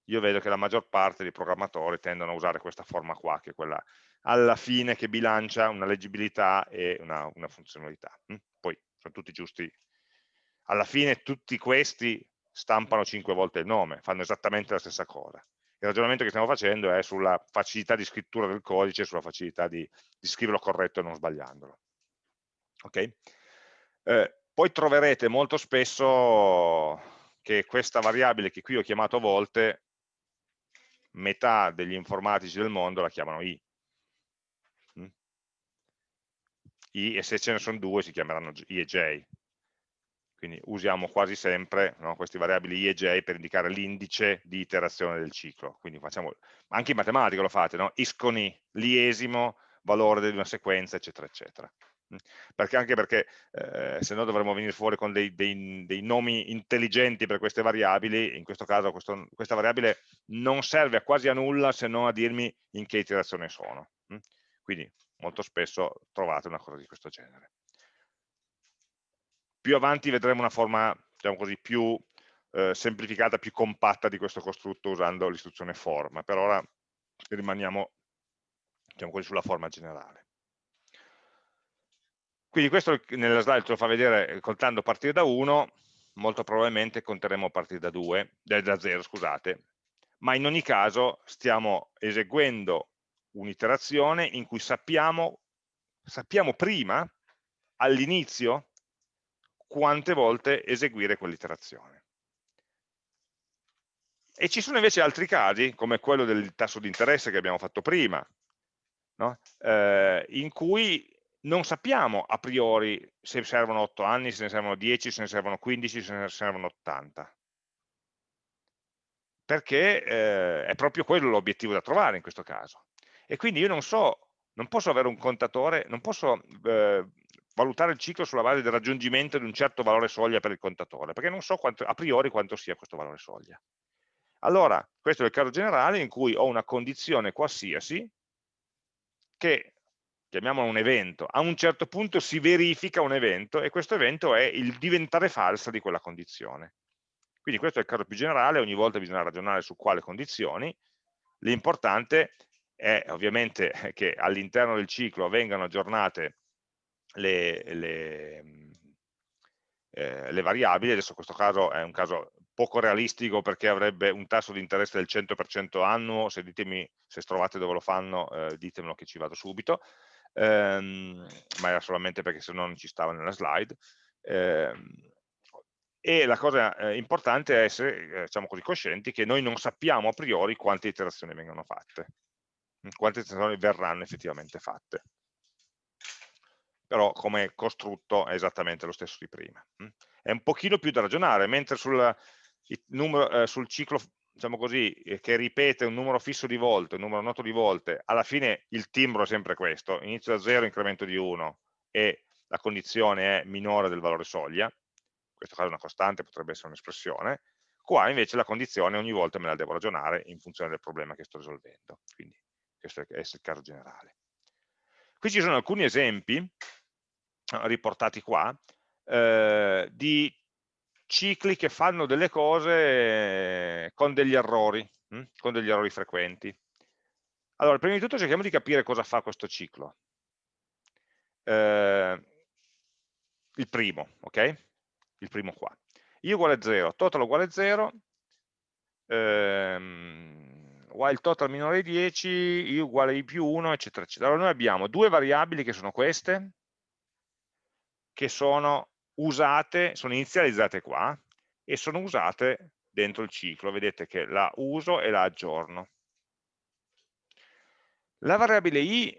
io vedo che la maggior parte dei programmatori tendono a usare questa forma qua, che è quella alla fine che bilancia una leggibilità e una, una funzionalità. Hm? Poi sono tutti giusti. Alla fine tutti questi stampano cinque volte il nome, fanno esattamente la stessa cosa. Il ragionamento che stiamo facendo è sulla facilità di scrittura del codice, sulla facilità di, di scriverlo corretto e non sbagliandolo. Okay? Eh, poi troverete molto spesso che questa variabile che qui ho chiamato volte metà degli informatici del mondo la chiamano i. Mm? I e se ce ne sono due si chiameranno i e j. Quindi usiamo quasi sempre no, queste variabili i e j per indicare l'indice di iterazione del ciclo. Quindi facciamo, anche in matematica lo fate, no? is con i, l'iesimo valore di una sequenza, eccetera, eccetera perché anche perché eh, se no dovremmo venire fuori con dei, dei, dei, nomi intelligenti per queste variabili, in questo caso questo, questa variabile non serve a quasi a nulla se non a dirmi in che iterazione sono. Quindi molto spesso trovate una cosa di questo genere. Più avanti vedremo una forma, diciamo così, più eh, semplificata, più compatta di questo costrutto usando l'istruzione for, ma per ora rimaniamo diciamo così, sulla forma generale. Quindi questo nella slide ce lo fa vedere eh, contando partire da 1, molto probabilmente conteremo partire da 2, da 0, scusate, ma in ogni caso stiamo eseguendo un'iterazione in cui sappiamo, sappiamo prima, all'inizio, quante volte eseguire quell'iterazione. E ci sono invece altri casi, come quello del tasso di interesse che abbiamo fatto prima, no? eh, in cui non sappiamo a priori se servono 8 anni, se ne servono 10, se ne servono 15, se ne servono 80 perché eh, è proprio quello l'obiettivo da trovare in questo caso. E quindi io non so, non posso avere un contatore, non posso eh, valutare il ciclo sulla base del raggiungimento di un certo valore soglia per il contatore, perché non so quanto, a priori quanto sia questo valore soglia. Allora, questo è il caso generale in cui ho una condizione qualsiasi che, chiamiamolo un evento, a un certo punto si verifica un evento e questo evento è il diventare falsa di quella condizione. Quindi questo è il caso più generale, ogni volta bisogna ragionare su quale condizioni, l'importante è ovviamente che all'interno del ciclo vengano aggiornate le, le, eh, le, variabili, adesso questo caso è un caso poco realistico perché avrebbe un tasso di interesse del 100% annuo, se ditemi se trovate dove lo fanno eh, ditemelo che ci vado subito, ehm, ma era solamente perché se no non ci stava nella slide. Eh, e la cosa eh, importante è essere, eh, diciamo così, coscienti che noi non sappiamo a priori quante iterazioni vengono fatte, mm, quante iterazioni verranno effettivamente fatte. Però come costrutto è esattamente lo stesso di prima. Mm. È un pochino più da ragionare, mentre sul, numero, eh, sul ciclo diciamo così, eh, che ripete un numero fisso di volte, un numero noto di volte, alla fine il timbro è sempre questo, inizio da 0, incremento di 1 e la condizione è minore del valore soglia, questo caso è una costante, potrebbe essere un'espressione, qua invece la condizione ogni volta me la devo ragionare in funzione del problema che sto risolvendo, quindi questo è il caso generale. Qui ci sono alcuni esempi riportati qua eh, di cicli che fanno delle cose con degli errori, hm? con degli errori frequenti. Allora, prima di tutto cerchiamo di capire cosa fa questo ciclo. Eh, il primo, ok? il primo qua. i uguale 0, total uguale 0, ehm, while total minore di 10, i uguale i più 1, eccetera, eccetera. Allora noi abbiamo due variabili che sono queste, che sono usate, sono inizializzate qua, e sono usate dentro il ciclo. Vedete che la uso e la aggiorno. La variabile i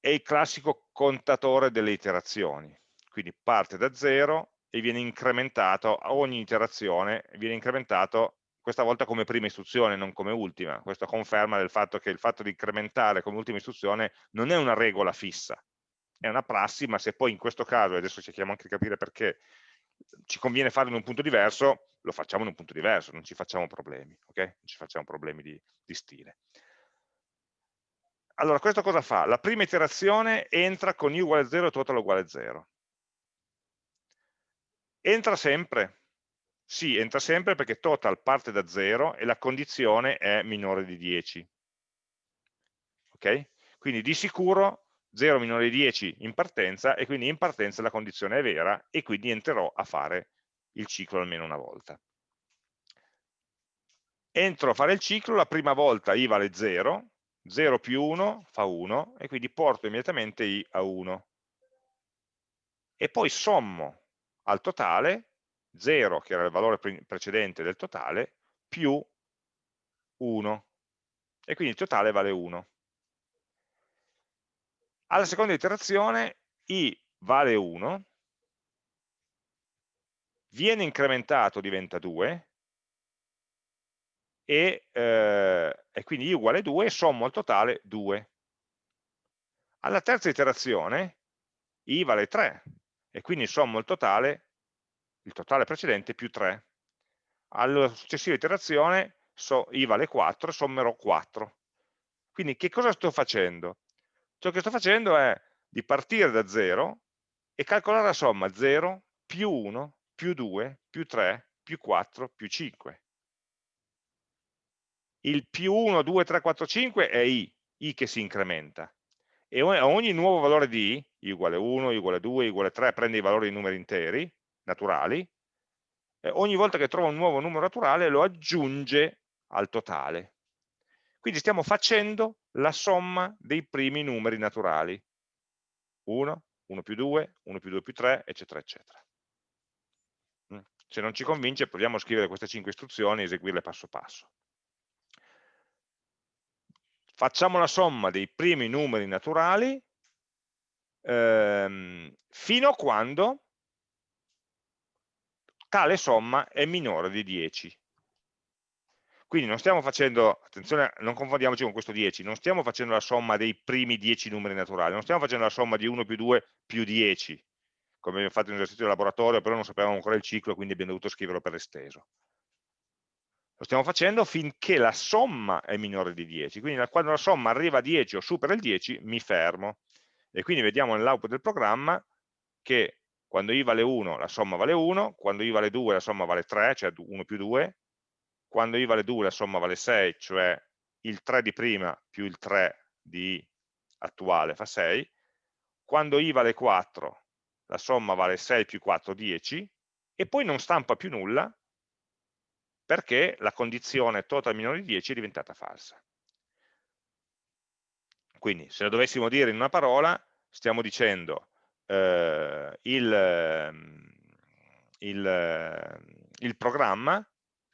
è il classico contatore delle iterazioni, quindi parte da 0 e viene incrementato a ogni iterazione, viene incrementato questa volta come prima istruzione, non come ultima. Questo conferma del fatto che il fatto di incrementare come ultima istruzione non è una regola fissa, è una prassi, ma se poi in questo caso, e adesso cerchiamo anche di capire perché, ci conviene farlo in un punto diverso, lo facciamo in un punto diverso, non ci facciamo problemi, ok? Non ci facciamo problemi di, di stile. Allora, questo cosa fa? La prima iterazione entra con i uguale a 0 e total uguale a 0. Entra sempre? Sì, entra sempre perché total parte da 0 e la condizione è minore di 10. Ok? Quindi di sicuro 0 minore di 10 in partenza e quindi in partenza la condizione è vera e quindi entrerò a fare il ciclo almeno una volta. Entro a fare il ciclo, la prima volta i vale 0, 0 più 1 fa 1 e quindi porto immediatamente i a 1. E poi sommo al totale 0, che era il valore precedente del totale, più 1. E quindi il totale vale 1. Alla seconda iterazione i vale 1, viene incrementato, diventa 2, e, eh, e quindi i uguale 2, sommo al totale 2. Alla terza iterazione i vale 3, e quindi sommo il totale, il totale precedente più 3. Alla successiva iterazione so, i vale 4, sommerò 4. Quindi che cosa sto facendo? Ciò che sto facendo è di partire da 0 e calcolare la somma 0 più 1 più 2 più 3 più 4 più 5. Il più 1, 2, 3, 4, 5 è i, i che si incrementa e a ogni nuovo valore di i, i uguale 1, i uguale 2, i uguale 3, prende i valori di numeri interi, naturali, eh, ogni volta che trova un nuovo numero naturale lo aggiunge al totale. Quindi stiamo facendo la somma dei primi numeri naturali. 1, 1 più 2, 1 più 2 più 3, eccetera, eccetera. Mm. Se non ci convince proviamo a scrivere queste 5 istruzioni e eseguirle passo passo facciamo la somma dei primi numeri naturali ehm, fino a quando tale somma è minore di 10. Quindi non stiamo facendo, attenzione, non confondiamoci con questo 10, non stiamo facendo la somma dei primi 10 numeri naturali, non stiamo facendo la somma di 1 più 2 più 10, come abbiamo fatto in un esercizio di laboratorio, però non sapevamo ancora il ciclo, quindi abbiamo dovuto scriverlo per esteso. Lo stiamo facendo finché la somma è minore di 10, quindi quando la somma arriva a 10 o supera il 10 mi fermo. E quindi vediamo nell'output del programma che quando i vale 1 la somma vale 1, quando i vale 2 la somma vale 3, cioè 1 più 2, quando i vale 2 la somma vale 6, cioè il 3 di prima più il 3 di attuale fa 6, quando i vale 4 la somma vale 6 più 4, 10, e poi non stampa più nulla perché la condizione total minore di 10 è diventata falsa. Quindi se lo dovessimo dire in una parola, stiamo dicendo eh, il, ehm, il, ehm, il programma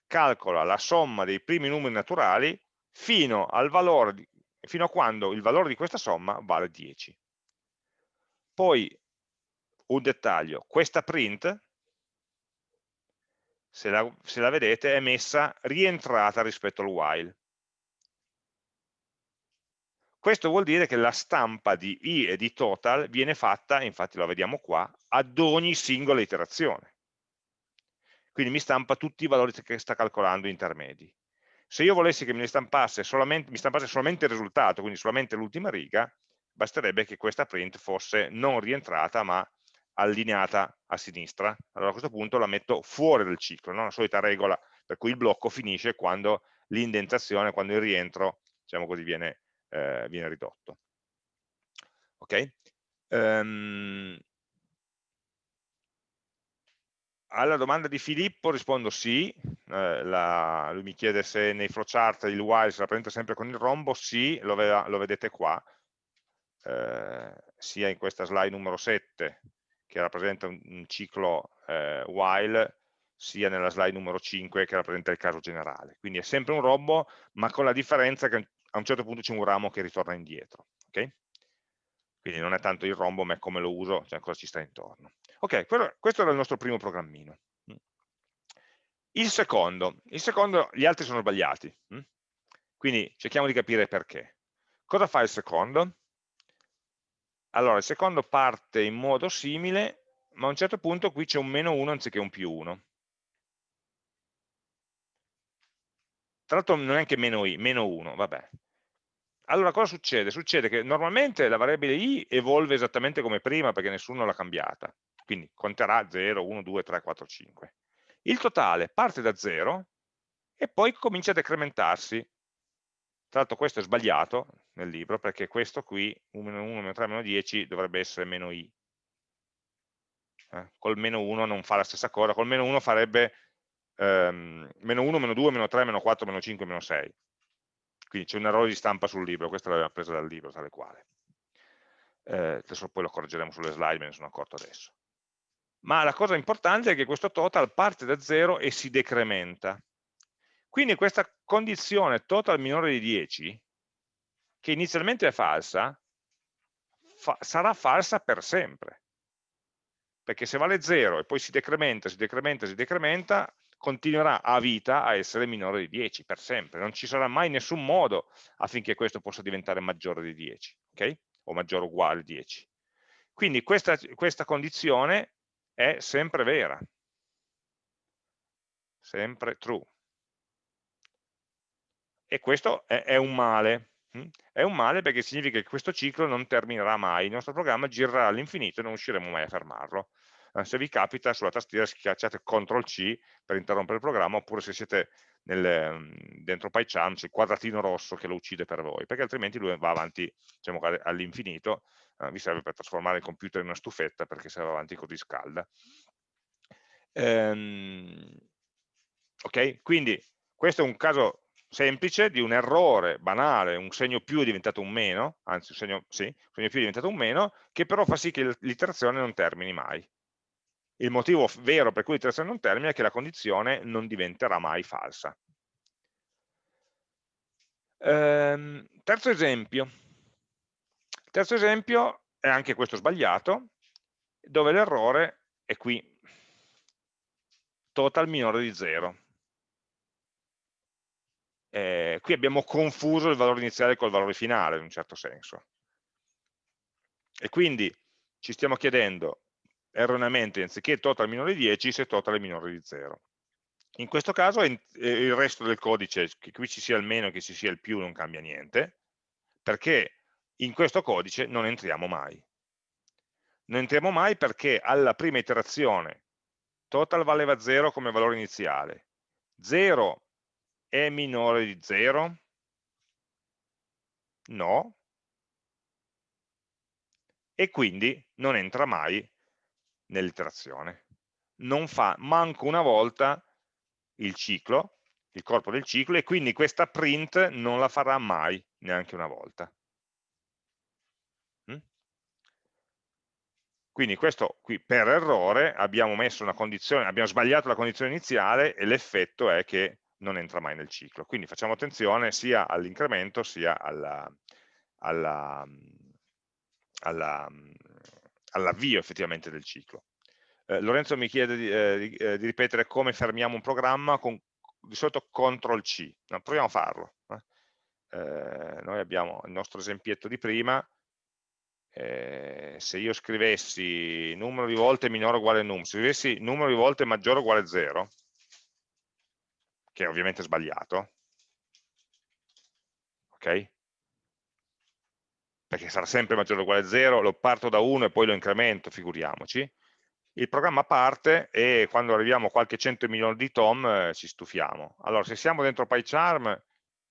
calcola la somma dei primi numeri naturali fino, al valore fino a quando il valore di questa somma vale 10. Poi un dettaglio, questa print, se la, se la vedete, è messa rientrata rispetto al while. Questo vuol dire che la stampa di i e di total viene fatta, infatti lo vediamo qua, ad ogni singola iterazione. Quindi mi stampa tutti i valori che sta calcolando intermedi. Se io volessi che mi stampasse solamente, mi stampasse solamente il risultato, quindi solamente l'ultima riga, basterebbe che questa print fosse non rientrata ma allineata a sinistra. Allora a questo punto la metto fuori del ciclo, no? la solita regola per cui il blocco finisce quando l'indentazione, quando il rientro, diciamo così, viene eh, viene ridotto. Ok? Um, alla domanda di Filippo rispondo sì, eh, la, lui mi chiede se nei flowchart il while si rappresenta sempre con il rombo, sì, lo, lo vedete qua, eh, sia in questa slide numero 7 che rappresenta un, un ciclo eh, while, sia nella slide numero 5 che rappresenta il caso generale. Quindi è sempre un rombo, ma con la differenza che a un certo punto c'è un ramo che ritorna indietro. Okay? Quindi non è tanto il rombo, ma è come lo uso, cioè cosa ci sta intorno. Ok, questo era il nostro primo programmino. Il secondo, il secondo gli altri sono sbagliati, hm? quindi cerchiamo di capire perché. Cosa fa il secondo? Allora, il secondo parte in modo simile, ma a un certo punto qui c'è un meno 1 anziché un più 1. Tra l'altro non è anche meno i, meno 1, vabbè. Allora cosa succede? Succede che normalmente la variabile i evolve esattamente come prima perché nessuno l'ha cambiata, quindi conterà 0, 1, 2, 3, 4, 5. Il totale parte da 0 e poi comincia a decrementarsi. Tra l'altro questo è sbagliato nel libro perché questo qui, 1, 1, meno 3, meno 10, dovrebbe essere meno i. Eh? Col meno 1 non fa la stessa cosa, col meno 1 farebbe ehm, meno 1, meno 2, meno 3, meno 4, meno 5, meno 6. Quindi c'è un errore di stampa sul libro, questa l'aveva presa dal libro, tale quale. Eh, adesso poi lo correggeremo sulle slide, me ne sono accorto adesso. Ma la cosa importante è che questo total parte da 0 e si decrementa. Quindi questa condizione total minore di 10, che inizialmente è falsa, fa sarà falsa per sempre. Perché se vale 0 e poi si decrementa, si decrementa, si decrementa, continuerà a vita a essere minore di 10 per sempre, non ci sarà mai nessun modo affinché questo possa diventare maggiore di 10, ok? O maggiore o uguale a 10. Quindi questa, questa condizione è sempre vera, sempre true. E questo è, è un male, hm? è un male perché significa che questo ciclo non terminerà mai, il nostro programma girerà all'infinito e non riusciremo mai a fermarlo. Eh, se vi capita sulla tastiera schiacciate CTRL C per interrompere il programma oppure se siete nel, mm, dentro PyCharm c'è il quadratino rosso che lo uccide per voi perché altrimenti lui va avanti diciamo, all'infinito eh, vi serve per trasformare il computer in una stufetta perché se va avanti così scalda ehm, ok quindi questo è un caso semplice di un errore banale, un segno più è diventato un meno, anzi un segno, sì, un segno più è diventato un meno, che però fa sì che l'iterazione non termini mai. Il motivo vero per cui l'iterazione non termina è che la condizione non diventerà mai falsa. Ehm, terzo esempio. Terzo esempio, è anche questo sbagliato, dove l'errore è qui, total minore di 0. Eh, qui abbiamo confuso il valore iniziale col valore finale in un certo senso. E quindi ci stiamo chiedendo erroneamente, anziché total minore di 10, se total è minore di 0. In questo caso il resto del codice, che qui ci sia il meno che ci sia il più, non cambia niente, perché in questo codice non entriamo mai. Non entriamo mai perché alla prima iterazione total valeva 0 come valore iniziale, 0 è minore di 0? No. E quindi non entra mai nell'iterazione. Non fa manco una volta il ciclo, il corpo del ciclo, e quindi questa print non la farà mai neanche una volta. Quindi questo qui per errore abbiamo abbiamo sbagliato la condizione iniziale e l'effetto è che non entra mai nel ciclo. Quindi facciamo attenzione sia all'incremento sia all'avvio alla, alla, alla effettivamente del ciclo. Eh, Lorenzo mi chiede di, eh, di, eh, di, ripetere come fermiamo un programma con di solito CTRL C. No, proviamo a farlo. Eh. Eh, noi abbiamo il nostro esempietto di prima, se io scrivessi numero di volte minore o uguale num, se scrivessi numero di volte maggiore o uguale a 0, che è ovviamente sbagliato, ok? Perché sarà sempre maggiore o uguale a 0, lo parto da 1 e poi lo incremento, figuriamoci, il programma parte e quando arriviamo a qualche cento milioni di tom eh, ci stufiamo. Allora, se siamo dentro PyCharm,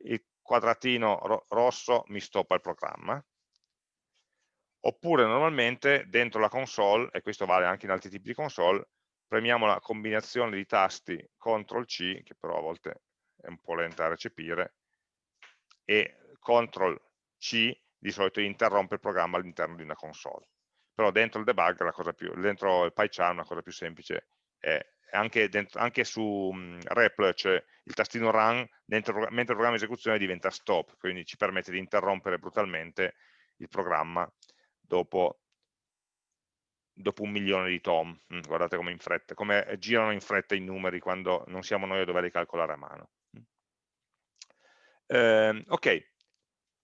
il quadratino ro rosso mi stoppa il programma, oppure normalmente dentro la console, e questo vale anche in altri tipi di console, premiamo la combinazione di tasti CTRL-C, che però a volte è un po' lenta da recepire, e CTRL-C di solito interrompe il programma all'interno di una console. Però dentro il debug, la cosa più, dentro il PyCharm la cosa più semplice è anche, dentro, anche su um, REPL c'è il tastino run, dentro, mentre il programma di esecuzione diventa stop, quindi ci permette di interrompere brutalmente il programma dopo, dopo un milione di tom. Mm, guardate come, in fretta, come girano in fretta i numeri quando non siamo noi a doverli calcolare a mano. Eh, ok,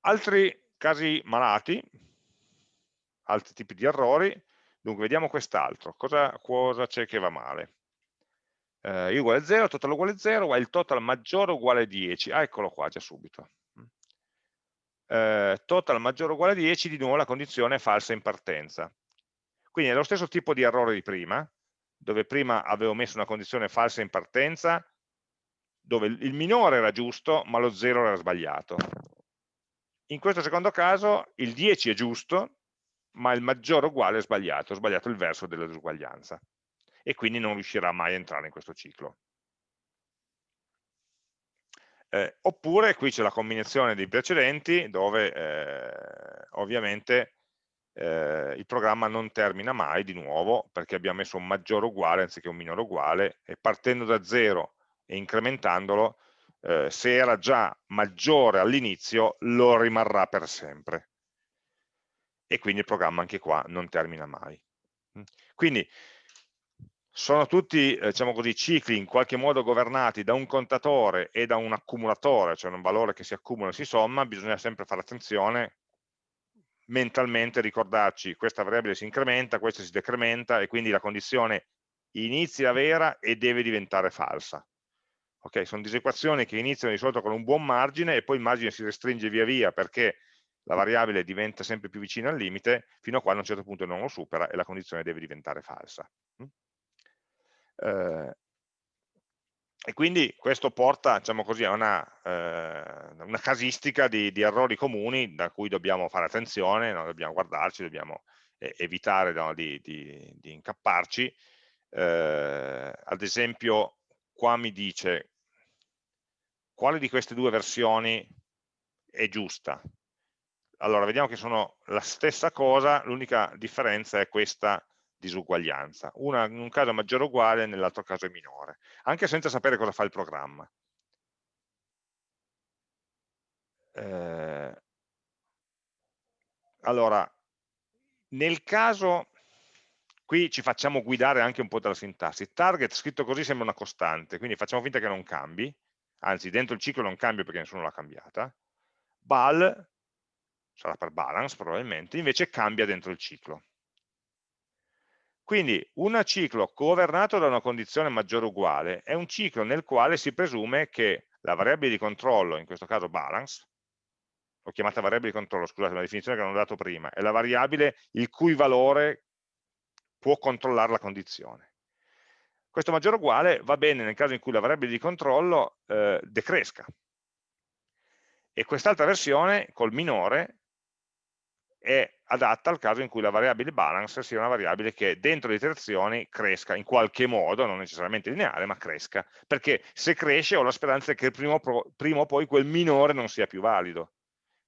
altri casi malati, altri tipi di errori. Dunque, vediamo quest'altro. Cosa c'è che va male? Eh, i uguale a 0, total uguale a 0, il total maggiore uguale a 10. Ah, eccolo qua, già subito. Eh, total maggiore o uguale a 10, di nuovo la condizione è falsa in partenza. Quindi è lo stesso tipo di errore di prima, dove prima avevo messo una condizione falsa in partenza, dove il minore era giusto, ma lo 0 era sbagliato. In questo secondo caso il 10 è giusto, ma il maggiore uguale è sbagliato, ho sbagliato il verso della disuguaglianza e quindi non riuscirà mai a entrare in questo ciclo. Eh, oppure qui c'è la combinazione dei precedenti dove eh, ovviamente eh, il programma non termina mai di nuovo perché abbiamo messo un maggiore uguale anziché un minore uguale e partendo da zero e incrementandolo eh, se era già maggiore all'inizio lo rimarrà per sempre e quindi il programma anche qua non termina mai. Mm. Quindi sono tutti eh, diciamo così, cicli in qualche modo governati da un contatore e da un accumulatore, cioè un valore che si accumula e si somma, bisogna sempre fare attenzione mentalmente ricordarci questa variabile si incrementa, questa si decrementa e quindi la condizione inizia vera e deve diventare falsa. Ok, sono disequazioni che iniziano di solito con un buon margine e poi il margine si restringe via via perché la variabile diventa sempre più vicina al limite fino a quando a un certo punto non lo supera e la condizione deve diventare falsa. Eh, e quindi questo porta diciamo così, a una, eh, una casistica di, di, errori comuni da cui dobbiamo fare attenzione, no? dobbiamo guardarci, dobbiamo eh, evitare no? di, di, di, incapparci. Eh, ad esempio qua mi dice quale di queste due versioni è giusta allora vediamo che sono la stessa cosa, l'unica differenza è questa disuguaglianza. Una in un caso è maggiore o uguale, nell'altro caso è minore, anche senza sapere cosa fa il programma. Eh, allora, nel caso, qui ci facciamo guidare anche un po' dalla sintassi, target scritto così sembra una costante, quindi facciamo finta che non cambi, anzi dentro il ciclo non cambia perché nessuno l'ha cambiata, bal, sarà per balance probabilmente, invece cambia dentro il ciclo. Quindi un ciclo governato da una condizione maggiore uguale è un ciclo nel quale si presume che la variabile di controllo, in questo caso balance, l'ho chiamata variabile di controllo, scusate, la definizione che non ho dato prima, è la variabile il cui valore può controllare la condizione. Questo maggiore uguale va bene nel caso in cui la variabile di controllo eh, decresca. E quest'altra versione, col minore, è adatta al caso in cui la variabile balance sia una variabile che dentro le iterazioni cresca in qualche modo, non necessariamente lineare, ma cresca, perché se cresce ho la speranza che prima o poi quel minore non sia più valido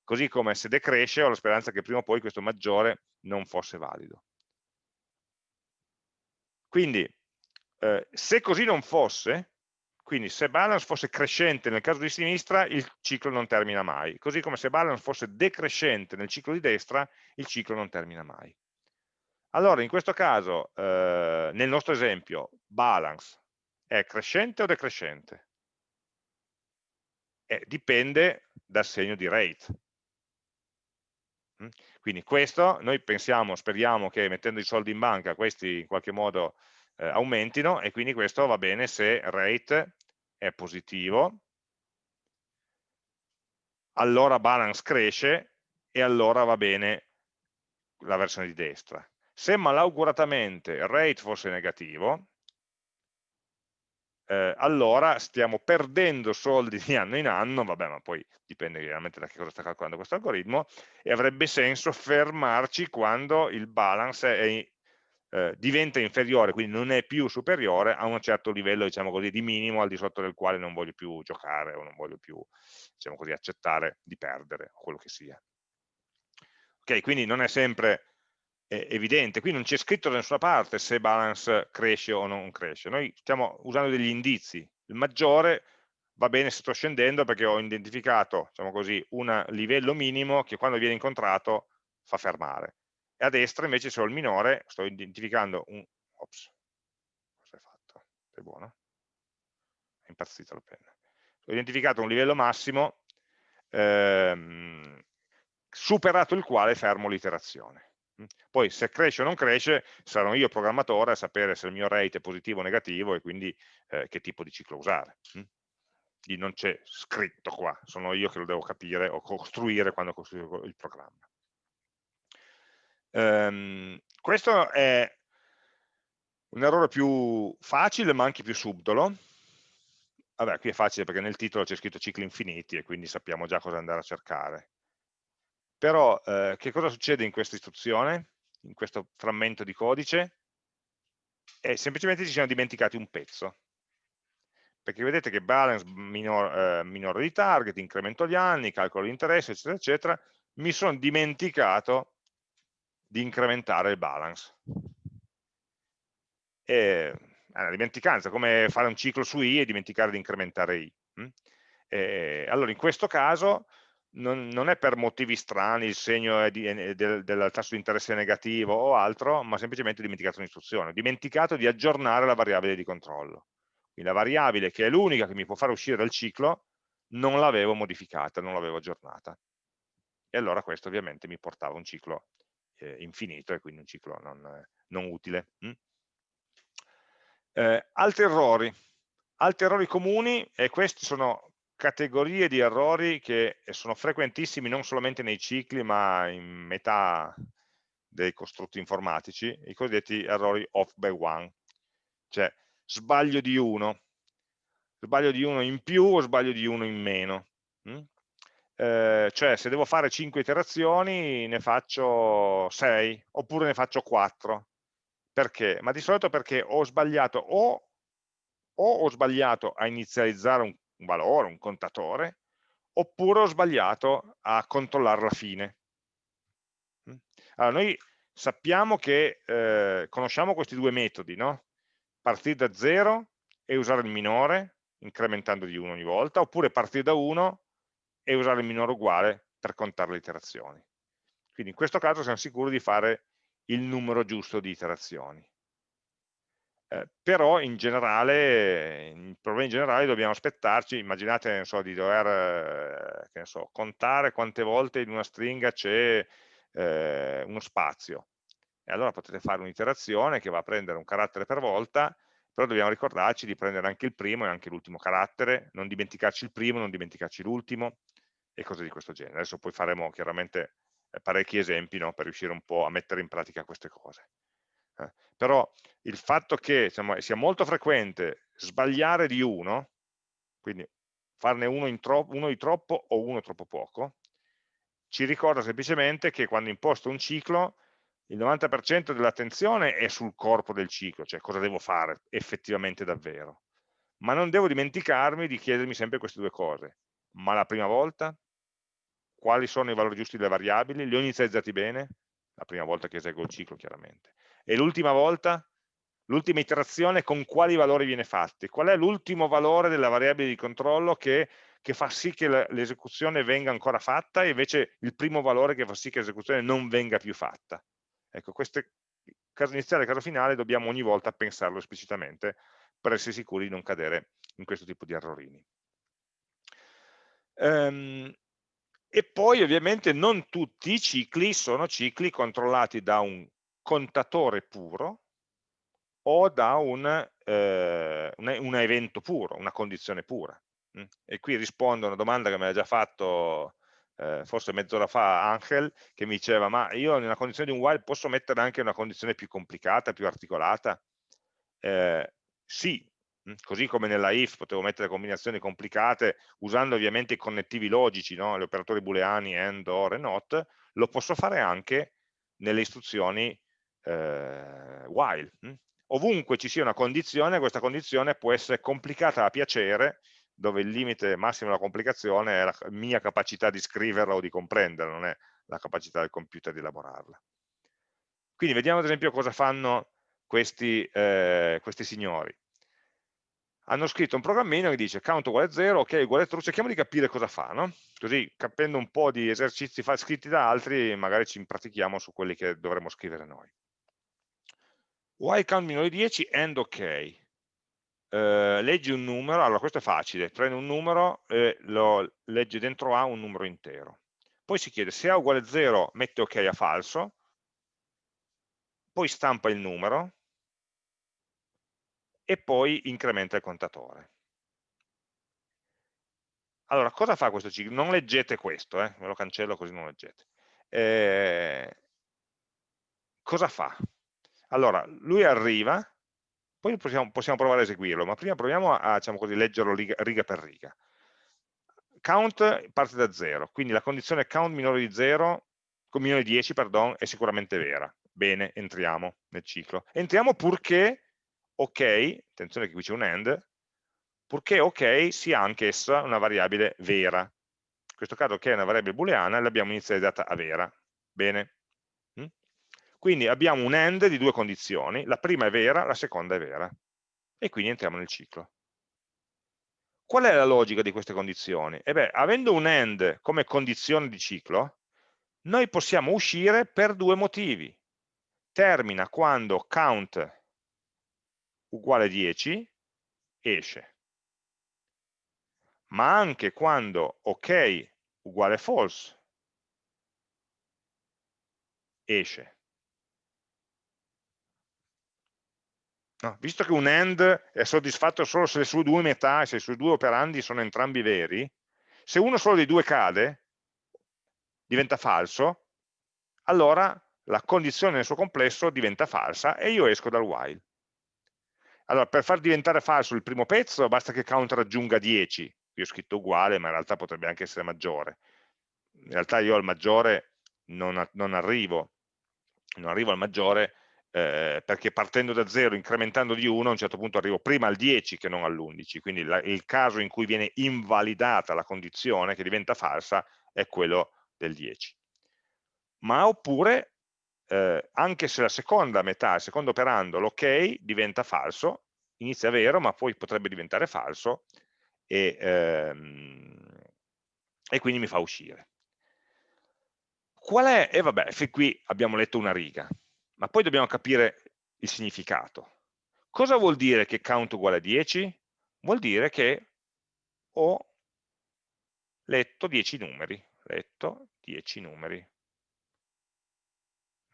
così come se decresce ho la speranza che prima o poi questo maggiore non fosse valido. Quindi, eh, se così non fosse, quindi se balance fosse crescente nel caso di sinistra, il ciclo non termina mai, così come se balance fosse decrescente nel ciclo di destra, il ciclo non termina mai. Allora, in questo caso, eh, nel nostro esempio, balance è crescente o decrescente? Eh, dipende dal segno di rate. Mm? Quindi questo noi pensiamo, speriamo che mettendo i soldi in banca questi in qualche modo eh, aumentino e quindi questo va bene se rate è positivo, allora balance cresce e allora va bene la versione di destra. Se malauguratamente rate fosse negativo, eh, allora stiamo perdendo soldi di anno in anno, vabbè ma poi dipende chiaramente da che cosa sta calcolando questo algoritmo, e avrebbe senso fermarci quando il balance è, eh, diventa inferiore, quindi non è più superiore a un certo livello diciamo così, di minimo al di sotto del quale non voglio più giocare o non voglio più diciamo così, accettare di perdere o quello che sia. Ok, quindi non è sempre è evidente, qui non c'è scritto da nessuna parte se balance cresce o non cresce, noi stiamo usando degli indizi, il maggiore va bene se sto scendendo perché ho identificato, diciamo così, un livello minimo che quando viene incontrato fa fermare, a destra invece ho il minore sto identificando un, ops, cosa hai fatto? Sei buono? È impazzita la penna. Ho identificato un livello massimo ehm, superato il quale fermo l'iterazione. Poi se cresce o non cresce sarò io programmatore a sapere se il mio rate è positivo o negativo e quindi eh, che tipo di ciclo usare. Quindi non c'è scritto qua, sono io che lo devo capire o costruire quando costruisco il programma. Um, questo è un errore più facile ma anche più subdolo. Vabbè, qui è facile perché nel titolo c'è scritto cicli infiniti e quindi sappiamo già cosa andare a cercare. Però eh, che cosa succede in questa istruzione, in questo frammento di codice? E semplicemente ci siamo dimenticati un pezzo. Perché vedete che balance minor, eh, minore di target, incremento gli anni, calcolo l'interesse, eccetera, eccetera, mi sono dimenticato di incrementare il balance. E, una dimenticanza, come fare un ciclo su i e dimenticare di incrementare i. Hm? E, allora in questo caso non, non, è per motivi strani il segno di, del, del, tasso di interesse negativo o altro, ma semplicemente dimenticato un'istruzione, dimenticato di aggiornare la variabile di controllo. Quindi la variabile che è l'unica che mi può fare uscire dal ciclo, non l'avevo modificata, non l'avevo aggiornata. E allora questo ovviamente mi portava un ciclo eh, infinito e quindi un ciclo non, non utile. Mm? Eh, altri errori. Altri errori comuni, e questi sono categorie di errori che sono frequentissimi non solamente nei cicli ma in metà dei costrutti informatici, i cosiddetti errori off by one, cioè sbaglio di uno, sbaglio di uno in più o sbaglio di uno in meno. Mm? Eh, cioè se devo fare 5 iterazioni ne faccio 6 oppure ne faccio 4. Perché? Ma di solito perché ho sbagliato o, o ho sbagliato a inizializzare un un valore, un contatore, oppure ho sbagliato a controllare la fine. Mm? Allora, noi sappiamo che eh, conosciamo questi due metodi, no? partire da 0 e usare il minore, incrementando di 1 ogni volta, oppure partire da 1 e usare il minore uguale per contare le iterazioni. Quindi in questo caso siamo sicuri di fare il numero giusto di iterazioni. Eh, però in generale, in problemi generali dobbiamo aspettarci, immaginate so, di dover eh, so, contare quante volte in una stringa c'è eh, uno spazio, e allora potete fare un'iterazione che va a prendere un carattere per volta, però dobbiamo ricordarci di prendere anche il primo e anche l'ultimo carattere, non dimenticarci il primo, non dimenticarci l'ultimo, e cose di questo genere. Adesso poi faremo chiaramente eh, parecchi esempi no, per riuscire un po' a mettere in pratica queste cose. Eh, però il fatto che insomma, sia molto frequente sbagliare di uno, quindi farne uno, uno di troppo o uno troppo poco, ci ricorda semplicemente che quando imposto un ciclo il 90% dell'attenzione è sul corpo del ciclo, cioè cosa devo fare effettivamente davvero. Ma non devo dimenticarmi di chiedermi sempre queste due cose. Ma la prima volta? Quali sono i valori giusti delle variabili? Li ho inizializzati bene? La prima volta che eseguo il ciclo, chiaramente. E l'ultima volta? L'ultima iterazione con quali valori viene fatta? Qual è l'ultimo valore della variabile di controllo che, che fa sì che l'esecuzione venga ancora fatta e invece il primo valore che fa sì che l'esecuzione non venga più fatta? Ecco, queste caso iniziale e caso finale dobbiamo ogni volta pensarlo esplicitamente per essere sicuri di non cadere in questo tipo di errorini. Um, e poi ovviamente non tutti i cicli sono cicli controllati da un contatore puro o da un, eh, un, un evento puro, una condizione pura. Mm? E qui rispondo a una domanda che mi ha già fatto eh, forse mezz'ora fa Angel, che mi diceva ma io nella condizione di un while posso mettere anche una condizione più complicata, più articolata? Eh, sì, così come nella if potevo mettere combinazioni complicate usando ovviamente i connettivi logici, no? gli operatori booleani, AND, OR e NOT, lo posso fare anche nelle istruzioni eh, while. Ovunque ci sia una condizione, questa condizione può essere complicata a piacere dove il limite massimo della complicazione è la mia capacità di scriverla o di comprenderla, non è la capacità del computer di elaborarla. Quindi vediamo ad esempio cosa fanno questi, eh, questi signori. Hanno scritto un programmino che dice count uguale 0, ok uguale true, cerchiamo di capire cosa fa, no? così capendo un po' di esercizi scritti da altri magari ci impratichiamo su quelli che dovremmo scrivere noi. While count di 10 and ok eh, leggi un numero, allora questo è facile, prende un numero e lo legge dentro A un numero intero. Poi si chiede se A uguale 0 mette ok a falso, poi stampa il numero e poi incrementa il contatore. Allora, cosa fa questo ciclo? Non leggete questo, eh? me lo cancello così non leggete. Eh, cosa fa? Allora, lui arriva, poi possiamo, possiamo, provare a eseguirlo, ma prima proviamo a diciamo così, leggerlo riga, riga, per riga. Count parte da 0, quindi la condizione count minore di 0, minore di 10, pardon, è sicuramente vera. Bene, entriamo nel ciclo. Entriamo purché ok, attenzione che qui c'è un end, purché ok sia anch'essa una variabile vera. In questo caso ok è una variabile booleana, l'abbiamo inizializzata a vera. Bene, quindi abbiamo un AND di due condizioni, la prima è vera, la seconda è vera. E quindi entriamo nel ciclo. Qual è la logica di queste condizioni? E beh, avendo un AND come condizione di ciclo, noi possiamo uscire per due motivi. Termina quando count uguale 10, esce. Ma anche quando ok uguale false, esce. No, visto che un AND è soddisfatto solo se le sue due metà, se i suoi due operandi sono entrambi veri, se uno solo dei due cade, diventa falso, allora la condizione nel suo complesso diventa falsa e io esco dal while. Allora, per far diventare falso il primo pezzo, basta che count raggiunga 10. Qui ho scritto uguale, ma in realtà potrebbe anche essere maggiore. In realtà io al maggiore non, non arrivo, non arrivo al maggiore eh, perché partendo da 0, incrementando di 1, a un certo punto arrivo prima al 10 che non all'11, quindi la, il caso in cui viene invalidata la condizione, che diventa falsa, è quello del 10. Ma oppure, eh, anche se la seconda metà, il secondo operando, l'ok, diventa falso, inizia vero, ma poi potrebbe diventare falso, e, ehm, e quindi mi fa uscire. Qual è? E vabbè, fin qui abbiamo letto una riga ma poi dobbiamo capire il significato. Cosa vuol dire che count uguale a 10? Vuol dire che ho letto 10 numeri, letto 10 numeri.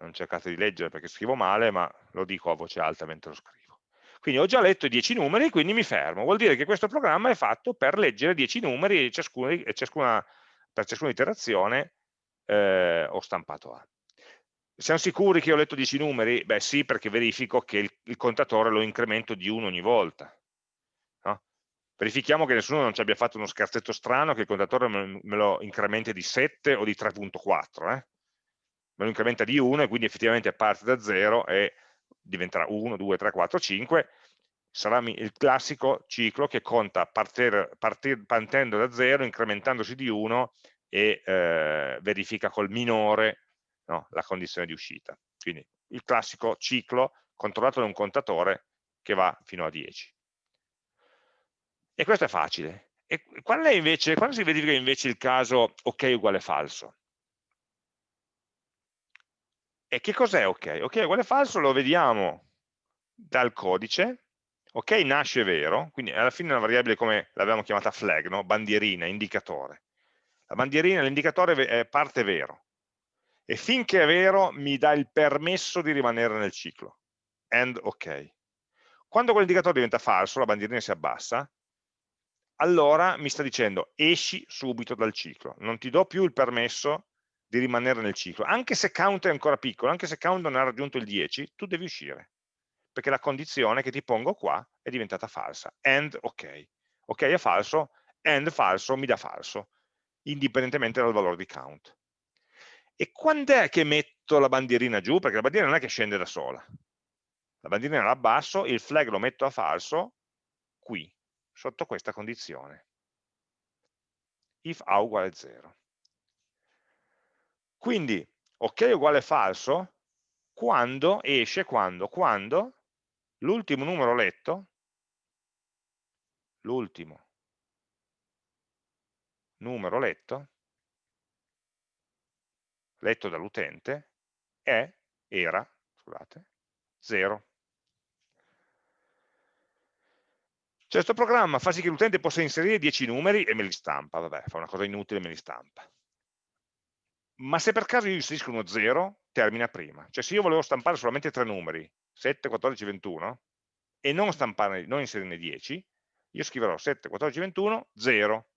Non cercate di leggere perché scrivo male, ma lo dico a voce alta mentre lo scrivo. Quindi ho già letto i 10 numeri, quindi mi fermo. Vuol dire che questo programma è fatto per leggere 10 numeri e ciascuna, ciascuna, per ciascuna iterazione eh, ho stampato A. Siamo sicuri che ho letto 10 numeri? Beh sì, perché verifico che il, il contatore lo incremento di 1 ogni volta. No? Verifichiamo che nessuno non ci abbia fatto uno scherzetto strano che il contatore me, me lo incrementi di 7 o di 3.4. Eh? Me lo incrementa di 1 e quindi effettivamente parte da 0 e diventerà 1, 2, 3, 4, 5. Sarà il classico ciclo che conta partir, partir, partendo da 0, incrementandosi di 1 e eh, verifica col minore no, la condizione di uscita. Quindi il classico ciclo controllato da un contatore che va fino a 10. E questo è facile. E qual è invece, quando si verifica invece il caso ok uguale falso? E che cos'è ok? Ok uguale falso lo vediamo dal codice, ok nasce vero, quindi alla fine è una variabile come l'avevamo chiamata flag, no? bandierina, indicatore. La bandierina, l'indicatore è parte vero, e finché è vero mi dà il permesso di rimanere nel ciclo, and ok. Quando quell'indicatore diventa falso, la bandierina si abbassa, allora mi sta dicendo esci subito dal ciclo, non ti do più il permesso di rimanere nel ciclo, anche se count è ancora piccolo, anche se count non ha raggiunto il 10, tu devi uscire, perché la condizione che ti pongo qua è diventata falsa, and ok. Ok è falso, and falso mi dà falso, indipendentemente dal valore di count. E quando è che metto la bandierina giù? Perché la bandierina non è che scende da sola. La bandierina la abbasso, il flag lo metto a falso qui, sotto questa condizione. If A uguale 0. Quindi, ok uguale falso, quando esce, quando? Quando l'ultimo numero letto, l'ultimo numero letto, letto dall'utente, è, era, scusate, 0. Cioè questo programma fa sì che l'utente possa inserire 10 numeri e me li stampa, vabbè, fa una cosa inutile e me li stampa. Ma se per caso io inserisco uno 0, termina prima. Cioè se io volevo stampare solamente tre numeri, 7, 14, 21, e non, stampare, non inserirne 10, io scriverò 7, 14, 21, 0.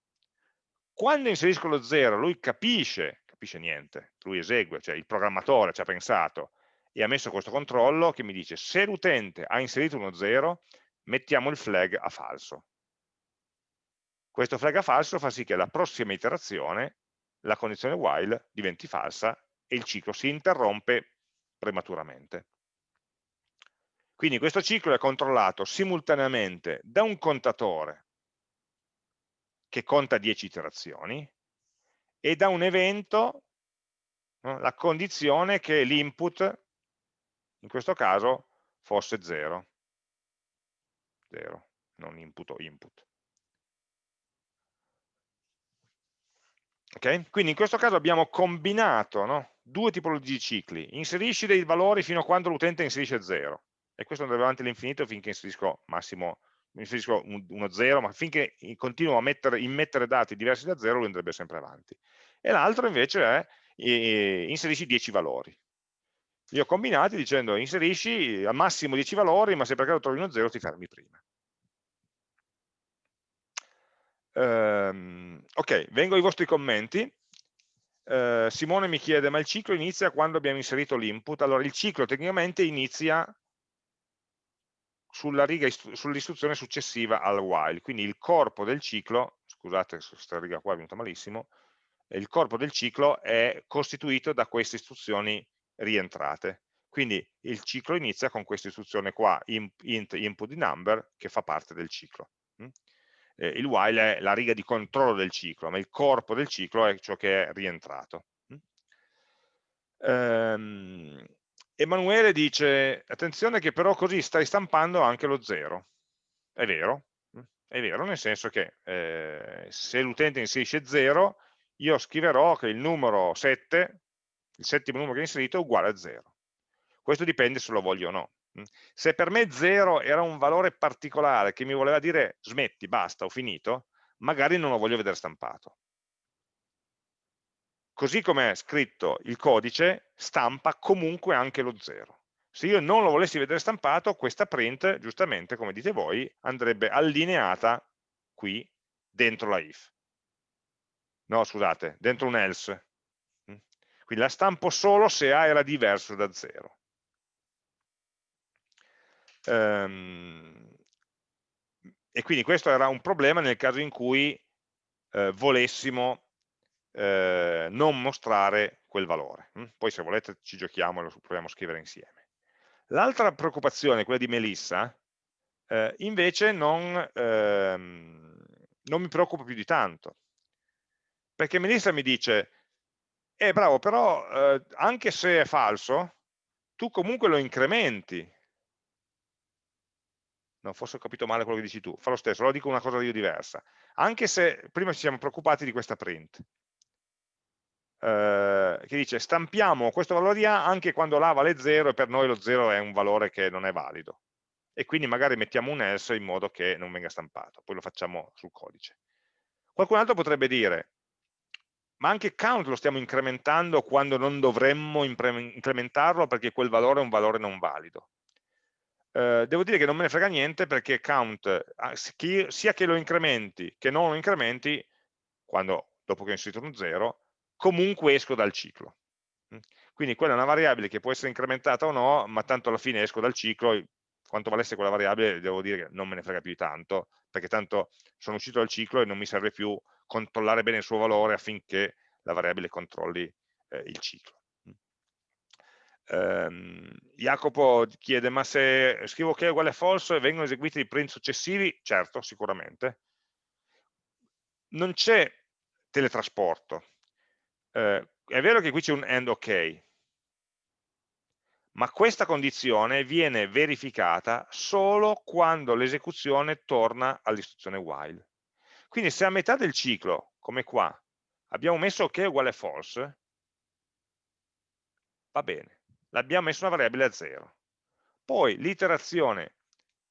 Quando inserisco lo 0, lui capisce capisce niente, lui esegue, cioè il programmatore ci ha pensato e ha messo questo controllo che mi dice se l'utente ha inserito uno 0, mettiamo il flag a falso. Questo flag a falso fa sì che alla prossima iterazione la condizione while diventi falsa e il ciclo si interrompe prematuramente. Quindi questo ciclo è controllato simultaneamente da un contatore che conta 10 iterazioni e da un evento no, la condizione che l'input, in questo caso, fosse 0. 0, non input o input. Okay? Quindi in questo caso abbiamo combinato no? due tipologie di cicli, inserisci dei valori fino a quando l'utente inserisce 0 e questo andrà avanti all'infinito finché inserisco massimo inserisco uno 0, ma finché continuo a mettere, immettere dati diversi da 0 lui andrebbe sempre avanti. E l'altro invece è eh, inserisci 10 valori. Li ho combinati dicendo inserisci al massimo 10 valori, ma se per caso trovi uno 0 ti fermi prima. Um, ok, vengo ai vostri commenti. Uh, Simone mi chiede, ma il ciclo inizia quando abbiamo inserito l'input? Allora, il ciclo tecnicamente inizia sull'istruzione successiva al while, quindi il corpo del ciclo, scusate questa riga qua è venuta malissimo, il corpo del ciclo è costituito da queste istruzioni rientrate. Quindi il ciclo inizia con questa istruzione qua, int input di number, che fa parte del ciclo. Eh, il while è la riga di controllo del ciclo, ma il corpo del ciclo è ciò che è rientrato. Ehm, Emanuele dice, attenzione che però così stai stampando anche lo 0. È vero, mm, è vero, nel senso che eh, se l'utente inserisce 0, io scriverò che il numero 7, il settimo numero che ho inserito, è uguale a 0. questo dipende se lo voglio o no. Se per me 0 era un valore particolare che mi voleva dire smetti, basta, ho finito, magari non lo voglio vedere stampato. Così come è scritto il codice, stampa comunque anche lo 0. Se io non lo volessi vedere stampato, questa print, giustamente, come dite voi, andrebbe allineata qui dentro la if. No, scusate, dentro un else. Quindi la stampo solo se A era diverso da 0. Ehm, e quindi questo era un problema nel caso in cui eh, volessimo eh, non mostrare quel valore. Hm? Poi se volete ci giochiamo e lo proviamo a scrivere insieme. L'altra preoccupazione, quella di Melissa, eh, invece non, ehm, non mi preoccupa più di tanto. Perché Melissa mi dice, eh bravo, però eh, anche se è falso, tu comunque lo incrementi no, forse ho capito male quello che dici tu, fa lo stesso, allora dico una cosa io diversa, anche se prima ci siamo preoccupati di questa print, eh, che dice stampiamo questo valore di A anche quando l'A vale 0 e per noi lo 0 è un valore che non è valido, e quindi magari mettiamo un else in modo che non venga stampato, poi lo facciamo sul codice. Qualcun altro potrebbe dire, ma anche count lo stiamo incrementando quando non dovremmo incrementarlo perché quel valore è un valore non valido. Eh, devo dire che non me ne frega niente perché count, ah, sia che lo incrementi che non lo incrementi, quando, dopo che ho inserito un 0, comunque esco dal ciclo. Mm. Quindi quella è una variabile che può essere incrementata o no, ma tanto alla fine esco dal ciclo, quanto valesse quella variabile devo dire che non me ne frega più tanto, perché tanto sono uscito dal ciclo e non mi serve più controllare bene il suo valore affinché la variabile controlli eh, il ciclo. Um, Jacopo chiede, ma se scrivo che è uguale a false vengono eseguiti i print successivi? Certo, sicuramente. Non c'è teletrasporto. Uh, è vero che qui c'è un end ok, ma questa condizione viene verificata solo quando l'esecuzione torna all'istruzione while. Quindi se a metà del ciclo, come qua, abbiamo messo ok uguale a false, va bene l'abbiamo messo una variabile a 0. Poi l'iterazione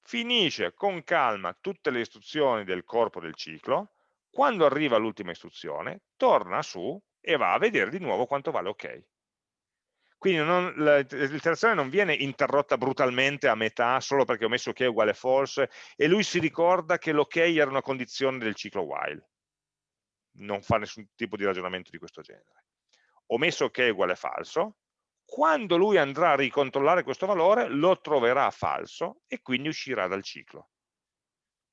finisce con calma tutte le istruzioni del corpo del ciclo, quando arriva l'ultima istruzione, torna su e va a vedere di nuovo quanto vale ok. Quindi l'iterazione non viene interrotta brutalmente a metà solo perché ho messo ok uguale false e lui si ricorda che l'ok era una condizione del ciclo while. Non fa nessun tipo di ragionamento di questo genere. Ho messo ok uguale falso, quando lui andrà a ricontrollare questo valore lo troverà falso e quindi uscirà dal ciclo.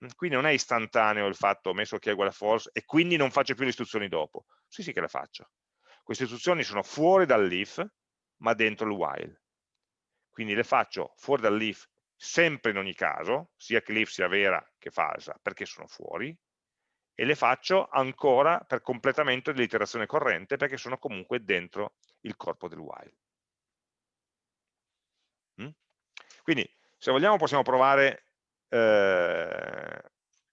Mm, quindi non è istantaneo il fatto ho messo che è uguale a false e quindi non faccio più le istruzioni dopo. Sì, sì che le faccio. Queste istruzioni sono fuori dall'if, ma dentro il while. Quindi le faccio fuori dall'if sempre in ogni caso, sia che l'if sia vera che falsa, perché sono fuori, e le faccio ancora per completamento dell'iterazione corrente, perché sono comunque dentro il corpo del while. Quindi se vogliamo possiamo provare eh,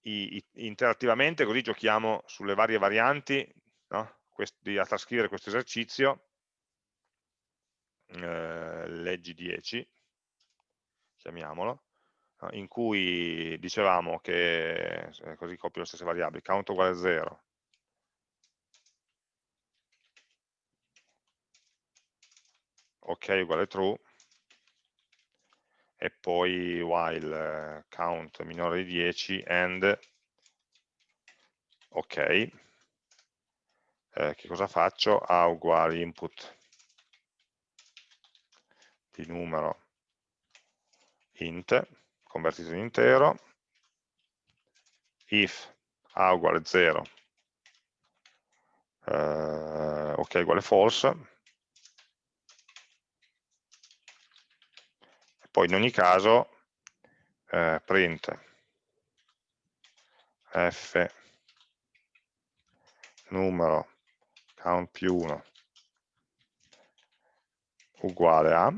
i, i, interattivamente, così giochiamo sulle varie varianti no? Questi, a trascrivere questo esercizio. Eh, leggi 10, chiamiamolo, in cui dicevamo che, così copio le stesse variabili, count uguale a 0, ok uguale true, e poi while count minore di 10 and ok eh, che cosa faccio? a uguale input di numero int convertito in intero if a uguale 0 eh, ok uguale false poi in ogni caso eh, print. F numero count più 1 uguale a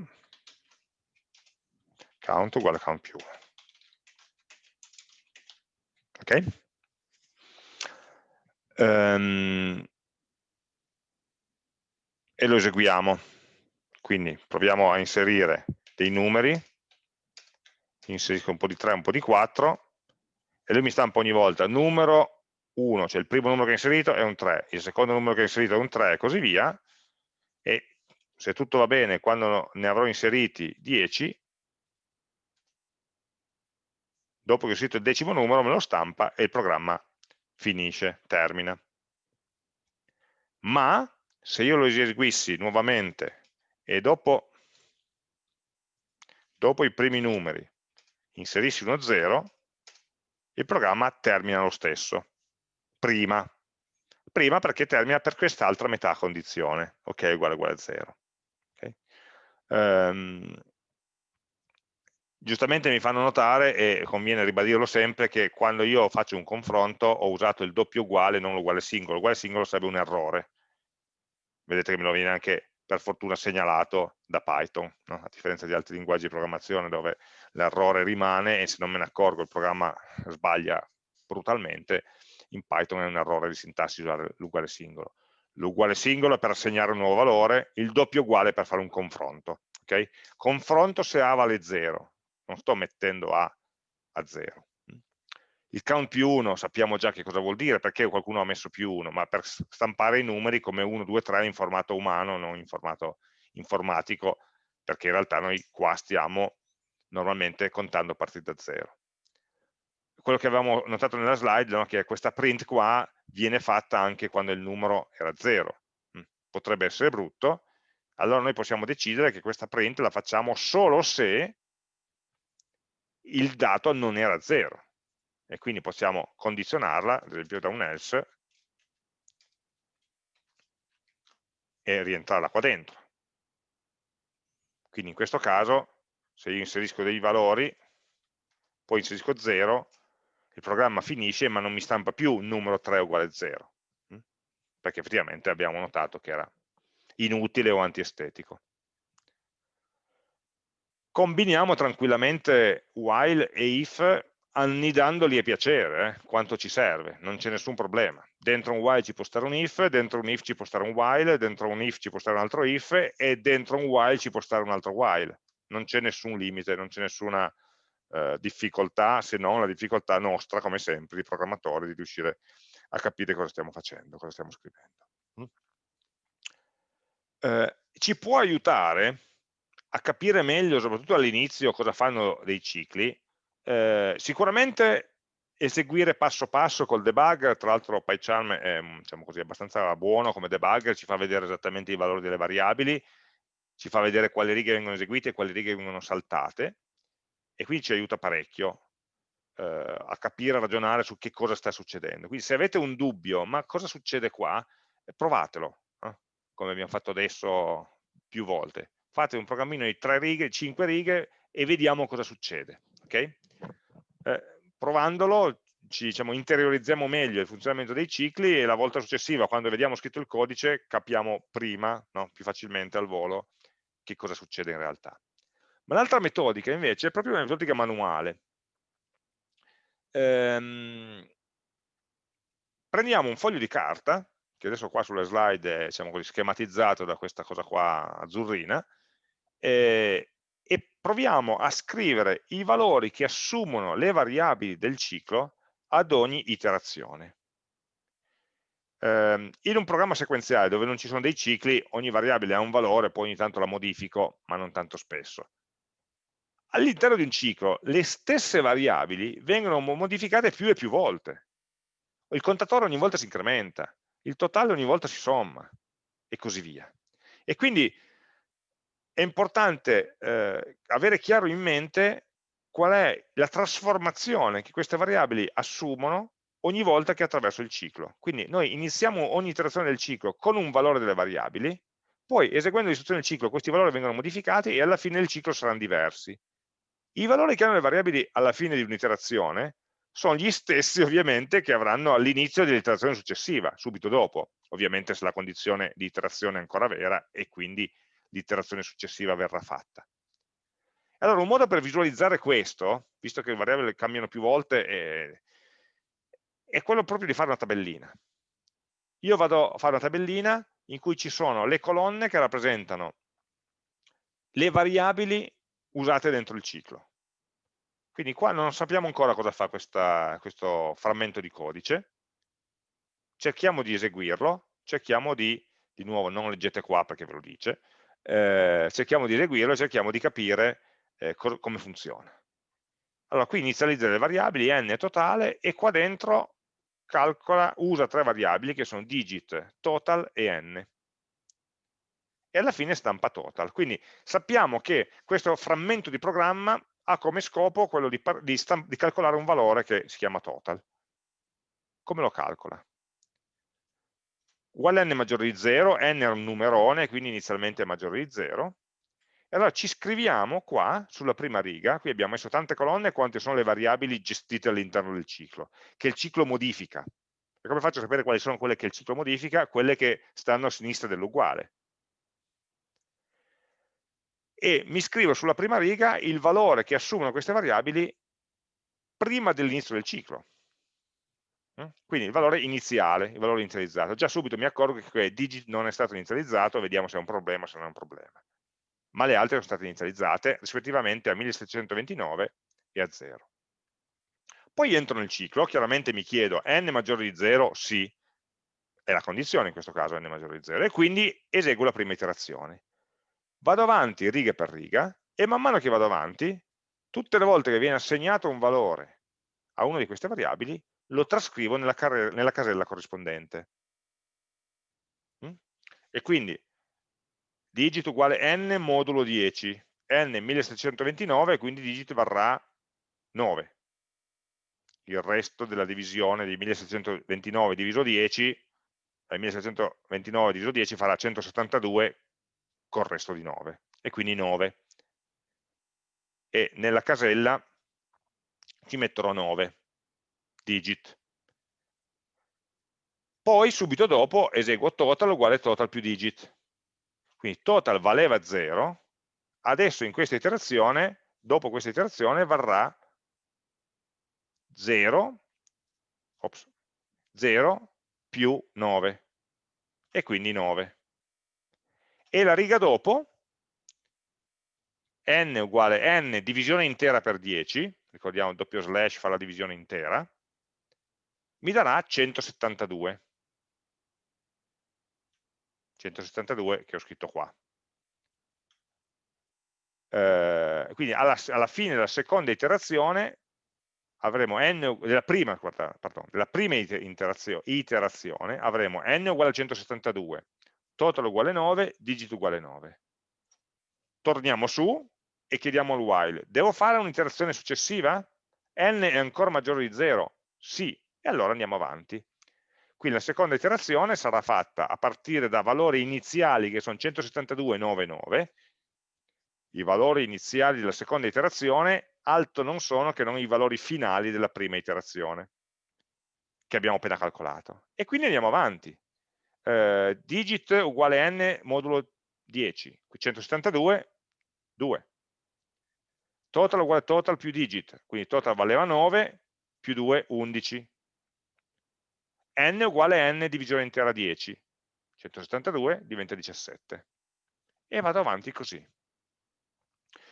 count uguale a count più 1 ok? Um, e lo eseguiamo. Quindi proviamo a inserire dei numeri, inserisco un po' di 3, un po' di 4, e lui mi stampa ogni volta numero 1, cioè il primo numero che ho inserito è un 3, il secondo numero che ho inserito è un 3 e così via, e se tutto va bene, quando ne avrò inseriti 10, dopo che ho inserito il decimo numero me lo stampa e il programma finisce, termina. Ma se io lo eseguissi nuovamente e dopo, dopo i primi numeri inserissi uno 0, il programma termina lo stesso, prima. Prima perché termina per quest'altra metà condizione, ok, uguale uguale a 0. Okay. Um, giustamente mi fanno notare, e conviene ribadirlo sempre, che quando io faccio un confronto ho usato il doppio uguale, non l'uguale singolo. L'uguale singolo sarebbe un errore. Vedete che me lo viene anche per fortuna segnalato da Python, no? a differenza di altri linguaggi di programmazione dove l'errore rimane e se non me ne accorgo il programma sbaglia brutalmente, in Python è un errore di sintassi usare l'uguale singolo. L'uguale singolo è per assegnare un nuovo valore, il doppio uguale è per fare un confronto. Okay? Confronto se A vale 0, non sto mettendo A a 0. Il count più 1 sappiamo già che cosa vuol dire, perché qualcuno ha messo più 1, ma per stampare i numeri come 1, 2, 3 in formato umano, non in formato informatico, perché in realtà noi qua stiamo normalmente contando a partire da 0. Quello che avevamo notato nella slide è no, che questa print qua viene fatta anche quando il numero era 0. Mm, potrebbe essere brutto, allora noi possiamo decidere che questa print la facciamo solo se il dato non era 0 e quindi possiamo condizionarla, ad esempio da un else, e rientrarla qua dentro. Quindi in questo caso, se io inserisco dei valori, poi inserisco 0, il programma finisce ma non mi stampa più numero 3 uguale 0, hm? perché effettivamente abbiamo notato che era inutile o antiestetico combiniamo tranquillamente while e if annidandoli a piacere, eh, quanto ci serve, non c'è nessun problema. Dentro un while ci può stare un if, dentro un if ci può stare un while, dentro un if ci può stare un altro if e dentro un while ci può stare un altro while. Non c'è nessun limite, non c'è nessuna eh, difficoltà, se non la difficoltà nostra, come sempre, di programmatori, di riuscire a capire cosa stiamo facendo, cosa stiamo scrivendo. Mm? Eh, ci può aiutare a capire meglio, soprattutto all'inizio, cosa fanno dei cicli, eh, sicuramente eseguire passo passo col debugger, tra l'altro PyCharm è diciamo così, abbastanza buono come debugger, ci fa vedere esattamente i valori delle variabili, ci fa vedere quali righe vengono eseguite e quali righe vengono saltate, e quindi ci aiuta parecchio eh, a capire, a ragionare su che cosa sta succedendo. Quindi se avete un dubbio, ma cosa succede qua? provatelo, eh, come abbiamo fatto adesso più volte fate un programmino di 3 righe, 5 righe e vediamo cosa succede. Okay? Eh, provandolo ci diciamo, interiorizziamo meglio il funzionamento dei cicli e la volta successiva, quando vediamo scritto il codice, capiamo prima, no? più facilmente al volo, che cosa succede in realtà. Ma l'altra metodica invece è proprio una metodica manuale. Ehm, prendiamo un foglio di carta, che adesso qua sulle slide è diciamo così, schematizzato da questa cosa qua azzurrina, eh, e proviamo a scrivere i valori che assumono le variabili del ciclo ad ogni iterazione. Eh, in un programma sequenziale dove non ci sono dei cicli, ogni variabile ha un valore, poi ogni tanto la modifico, ma non tanto spesso. All'interno di un ciclo le stesse variabili vengono modificate più e più volte. Il contatore ogni volta si incrementa, il totale ogni volta si somma e così via. E quindi è importante eh, avere chiaro in mente qual è la trasformazione che queste variabili assumono ogni volta che attraverso il ciclo. Quindi noi iniziamo ogni iterazione del ciclo con un valore delle variabili, poi eseguendo l'istruzione del ciclo questi valori vengono modificati e alla fine del ciclo saranno diversi. I valori che hanno le variabili alla fine di un'iterazione sono gli stessi ovviamente che avranno all'inizio dell'iterazione successiva, subito dopo, ovviamente se la condizione di iterazione è ancora vera e quindi l'iterazione successiva verrà fatta. Allora, un modo per visualizzare questo, visto che le variabili cambiano più volte, è, è quello proprio di fare una tabellina. Io vado a fare una tabellina in cui ci sono le colonne che rappresentano le variabili usate dentro il ciclo. Quindi qua non sappiamo ancora cosa fa questa, questo frammento di codice, cerchiamo di eseguirlo, cerchiamo di, di nuovo non leggete qua perché ve lo dice, eh, cerchiamo di eseguirlo e cerchiamo di capire eh, come funziona. Allora qui inizializza le variabili n totale e qua dentro calcola, usa tre variabili che sono digit, total e n. E alla fine stampa total. Quindi sappiamo che questo frammento di programma ha come scopo quello di, di, di calcolare un valore che si chiama total. Come lo calcola? Uguale n maggiore di 0, n è un numerone, quindi inizialmente è maggiore di 0, e allora ci scriviamo qua, sulla prima riga, qui abbiamo messo tante colonne quante sono le variabili gestite all'interno del ciclo, che il ciclo modifica. E come faccio a sapere quali sono quelle che il ciclo modifica? Quelle che stanno a sinistra dell'uguale. E mi scrivo sulla prima riga il valore che assumono queste variabili prima dell'inizio del ciclo. Mm? Quindi il valore iniziale, il valore inizializzato. Già subito mi accorgo che digit non è stato inizializzato, vediamo se è un problema o se non è un problema ma le altre sono state inizializzate rispettivamente a 1729 e a 0. Poi entro nel ciclo, chiaramente mi chiedo n maggiore di 0, sì, è la condizione in questo caso n maggiore di 0, e quindi eseguo la prima iterazione. Vado avanti riga per riga e man mano che vado avanti, tutte le volte che viene assegnato un valore a una di queste variabili, lo trascrivo nella, nella casella corrispondente. Mm? E quindi digit uguale n modulo 10, n 1729, quindi digit varrà 9. Il resto della divisione di 1729 diviso 10, eh, 1729 diviso 10 farà 172 col resto di 9, e quindi 9. E nella casella ci metterò 9 digit. Poi subito dopo eseguo total uguale total più digit quindi total valeva 0, adesso in questa iterazione, dopo questa iterazione, varrà 0, ops, 0 più 9, e quindi 9. E la riga dopo, n uguale n divisione intera per 10, ricordiamo il doppio slash fa la divisione intera, mi darà 172. 172 che ho scritto qua. Eh, quindi alla, alla, fine della seconda iterazione avremo n, della prima, pardon, della prima iterazione, avremo n uguale a 172, total uguale 9, digit uguale 9. Torniamo su e chiediamo al while, devo fare un'iterazione successiva? n è ancora maggiore di 0? Sì, e allora andiamo avanti. Quindi la seconda iterazione sarà fatta a partire da valori iniziali che sono 172,99, i valori iniziali della seconda iterazione altro non sono che non i valori finali della prima iterazione che abbiamo appena calcolato. E quindi andiamo avanti. Eh, digit uguale n modulo 10, 172, 2. Total uguale total più digit, quindi total valeva 9, più 2, 11 n uguale n divisione intera 10, 172 diventa 17 e vado avanti così.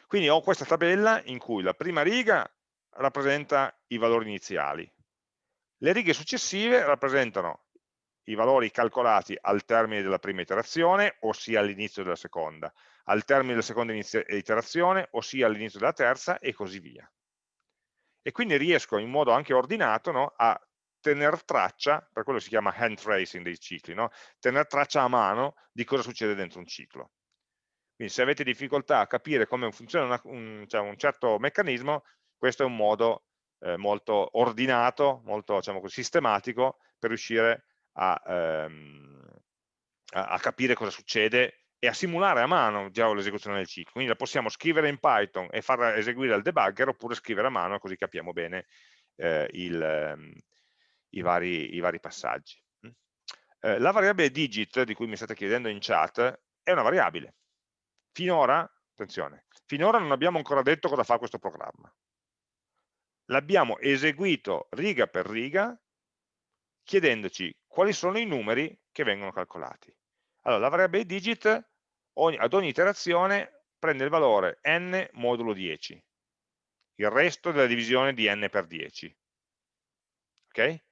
Quindi ho questa tabella in cui la prima riga rappresenta i valori iniziali, le righe successive rappresentano i valori calcolati al termine della prima iterazione, ossia all'inizio della seconda, al termine della seconda iterazione, ossia all'inizio della terza, e così via. E quindi riesco in modo anche ordinato no, a tener traccia, per quello si chiama hand tracing dei cicli, no? tener traccia a mano di cosa succede dentro un ciclo. Quindi se avete difficoltà a capire come funziona una, un, cioè un, certo meccanismo, questo è un modo eh, molto ordinato, molto diciamo sistematico per riuscire a, ehm, a, a capire cosa succede e a simulare a mano già l'esecuzione del ciclo. Quindi la possiamo scrivere in Python e far eseguire al debugger oppure scrivere a mano così capiamo bene eh, il, ehm, i vari, i vari passaggi. Mm. Eh, la variabile digit di cui mi state chiedendo in chat è una variabile. Finora, attenzione, finora non abbiamo ancora detto cosa fa questo programma. L'abbiamo eseguito riga per riga chiedendoci quali sono i numeri che vengono calcolati. Allora, la variabile digit ogni, ad ogni iterazione prende il valore n modulo 10, il resto della divisione di n per 10. Ok?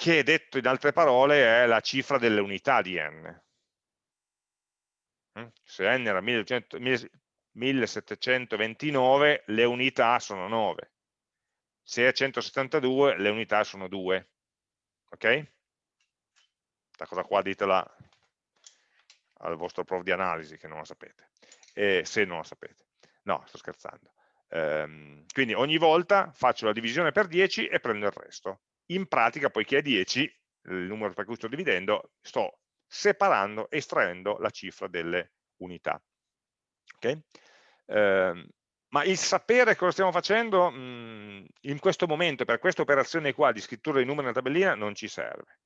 Che detto in altre parole è la cifra delle unità di n. Mm? Se n era 1729, le unità sono 9. Se è 172, le unità sono 2. Ok? Questa cosa qua ditela al vostro prof di analisi che non la sapete, e se non la sapete. No, sto scherzando. Ehm, quindi ogni volta faccio la divisione per 10 e prendo il resto. In pratica, poiché è 10, il numero per cui sto dividendo, sto separando, estraendo la cifra delle unità. Okay? Eh, ma il sapere cosa stiamo facendo mh, mm, in questo momento, per questa operazione qua di scrittura dei numeri nella tabellina, non ci serve.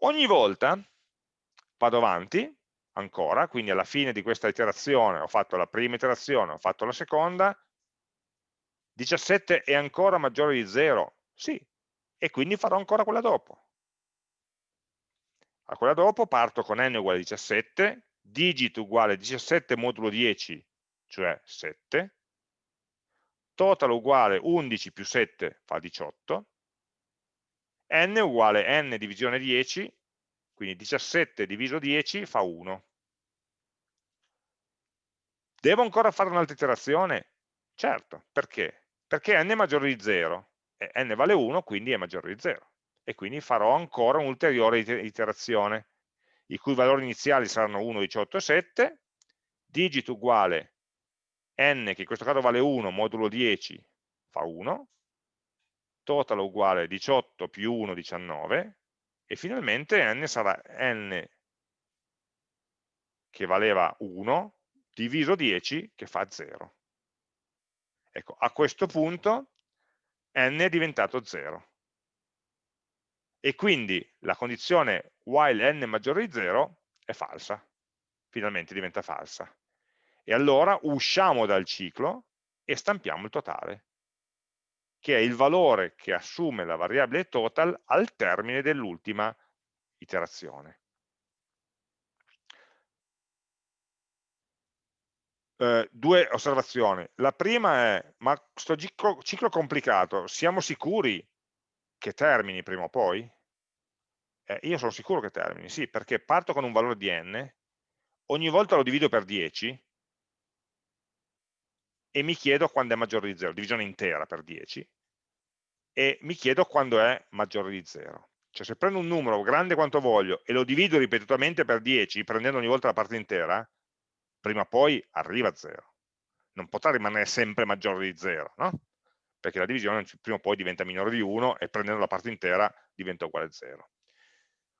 Ogni volta vado avanti, ancora, quindi alla fine di questa iterazione ho fatto la prima iterazione, ho fatto la seconda, 17 è ancora maggiore di 0? Sì, e quindi farò ancora quella dopo. A quella dopo parto con n uguale 17, digit uguale 17 modulo 10, cioè 7, total uguale 11 più 7 fa 18, n uguale n divisione 10, quindi 17 diviso 10 fa 1. Devo ancora fare un'altra iterazione? Certo, perché? Perché n è maggiore di 0 e n vale 1, quindi è maggiore di 0 e quindi farò ancora un'ulteriore iterazione i cui valori iniziali saranno 1, 18 e 7, digit uguale n, che in questo caso vale 1, modulo 10 fa 1, total uguale 18 più 1, 19, e finalmente n sarà n che valeva 1 diviso 10 che fa 0. Ecco, a questo punto n è diventato 0. E quindi la condizione while n maggiore di 0 è falsa, finalmente diventa falsa. E allora usciamo dal ciclo e stampiamo il totale che è il valore che assume la variabile total al termine dell'ultima iterazione. Eh, due osservazioni. La prima è, ma questo ciclo, ciclo complicato, siamo sicuri che termini prima o poi? Eh, io sono sicuro che termini, sì, perché parto con un valore di n, ogni volta lo divido per 10, e mi chiedo quando è maggiore di 0, divisione intera per 10, e mi chiedo quando è maggiore di 0. Cioè se prendo un numero grande quanto voglio e lo divido ripetutamente per 10, prendendo ogni volta la parte intera, prima o poi arriva a 0. Non potrà rimanere sempre maggiore di 0, no? Perché la divisione prima o poi diventa minore di 1 e prendendo la parte intera diventa uguale a 0.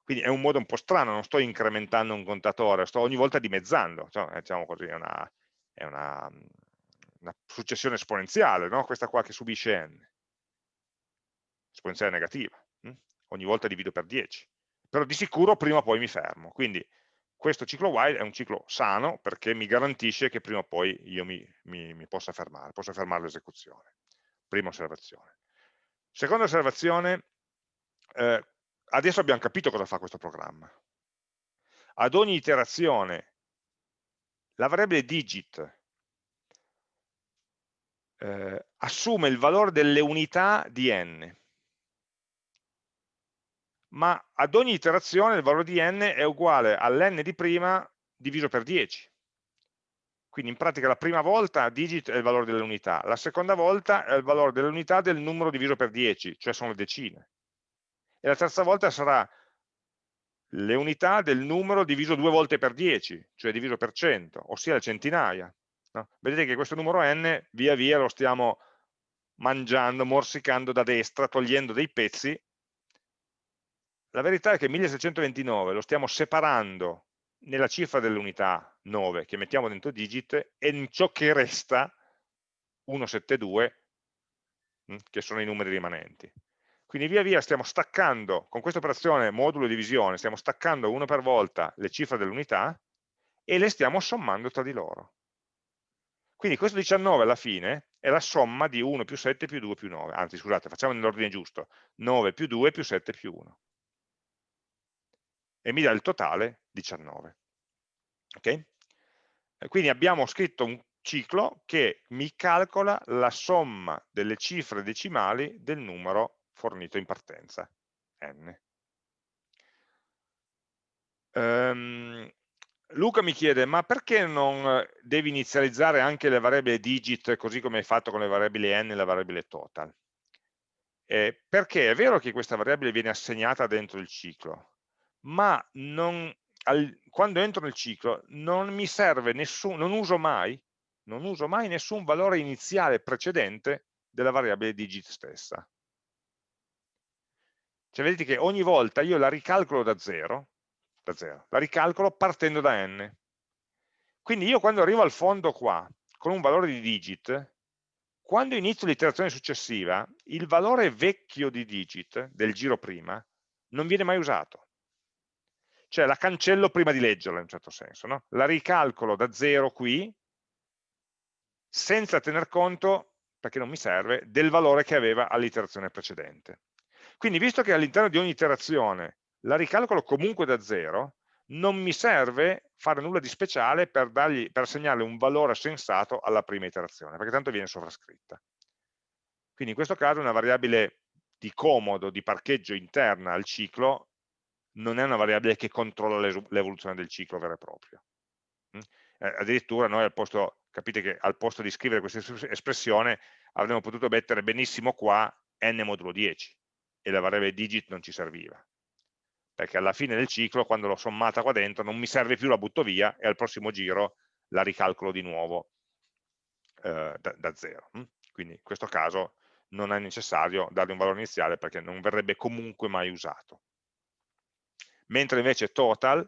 Quindi è un modo un po' strano, non sto incrementando un contatore, sto ogni volta dimezzando, cioè, diciamo così, è una, è una una successione esponenziale, no? questa qua che subisce n, esponenziale negativa, hm? ogni volta divido per 10, però di sicuro prima o poi mi fermo, quindi questo ciclo while è un ciclo sano perché mi garantisce che prima o poi io mi, mi, mi possa fermare, possa fermare l'esecuzione, prima osservazione. Seconda osservazione, eh, adesso abbiamo capito cosa fa questo programma. Ad ogni iterazione la variabile digit eh, assume il valore delle unità di n, ma ad ogni iterazione il valore di n è uguale all'n di prima diviso per 10. Quindi in pratica la prima volta digit è il valore delle unità, la seconda volta è il valore delle unità del numero diviso per 10, cioè sono le decine. E la terza volta sarà le unità del numero diviso due volte per 10, cioè diviso per 100, ossia le centinaia. No? Vedete che questo numero n via via lo stiamo mangiando, morsicando da destra, togliendo dei pezzi. La verità è che 1629 lo stiamo separando nella cifra dell'unità 9 che mettiamo dentro digit e in ciò che resta 172 mm, che sono i numeri rimanenti. Quindi via via stiamo staccando, con questa operazione modulo divisione, stiamo staccando uno per volta le cifre dell'unità e le stiamo sommando tra di loro. Quindi questo 19 alla fine è la somma di 1 più 7 più 2 più 9, anzi scusate, facciamo nell'ordine giusto, 9 più 2 più 7 più 1. E mi dà il totale 19. Ok? E quindi abbiamo scritto un ciclo che mi calcola la somma delle cifre decimali del numero fornito in partenza, n. Um, Luca mi chiede, ma perché non devi inizializzare anche le variabili digit così come hai fatto con le variabili n e la variabile total? Eh, perché è vero che questa variabile viene assegnata dentro il ciclo, ma non, al, quando entro nel ciclo non mi serve nessun, non uso mai, non uso mai nessun valore iniziale precedente della variabile digit stessa. Cioè vedete che ogni volta io la ricalcolo da zero, da zero, la ricalcolo partendo da n. Quindi io quando arrivo al fondo qua, con un valore di digit, quando inizio l'iterazione successiva, il valore vecchio di digit, del giro prima, non viene mai usato. Cioè la cancello prima di leggerla in un certo senso. No? La ricalcolo da zero qui, senza tener conto, perché non mi serve, del valore che aveva all'iterazione precedente. Quindi visto che all'interno di ogni iterazione la ricalcolo comunque da zero, non mi serve fare nulla di speciale per, dargli, per assegnarle un valore sensato alla prima iterazione, perché tanto viene sovrascritta. Quindi in questo caso una variabile di comodo, di parcheggio interna al ciclo, non è una variabile che controlla l'evoluzione del ciclo vero e proprio. Eh, addirittura noi al posto, capite che al posto di scrivere questa espressione avremmo potuto mettere benissimo qua n modulo 10 e la variabile digit non ci serviva perché alla fine del ciclo, quando l'ho sommata qua dentro, non mi serve più, la butto via e al prossimo giro la ricalcolo di nuovo eh, da, da, zero. Quindi in questo caso non è necessario dargli un valore iniziale perché non verrebbe comunque mai usato. Mentre invece total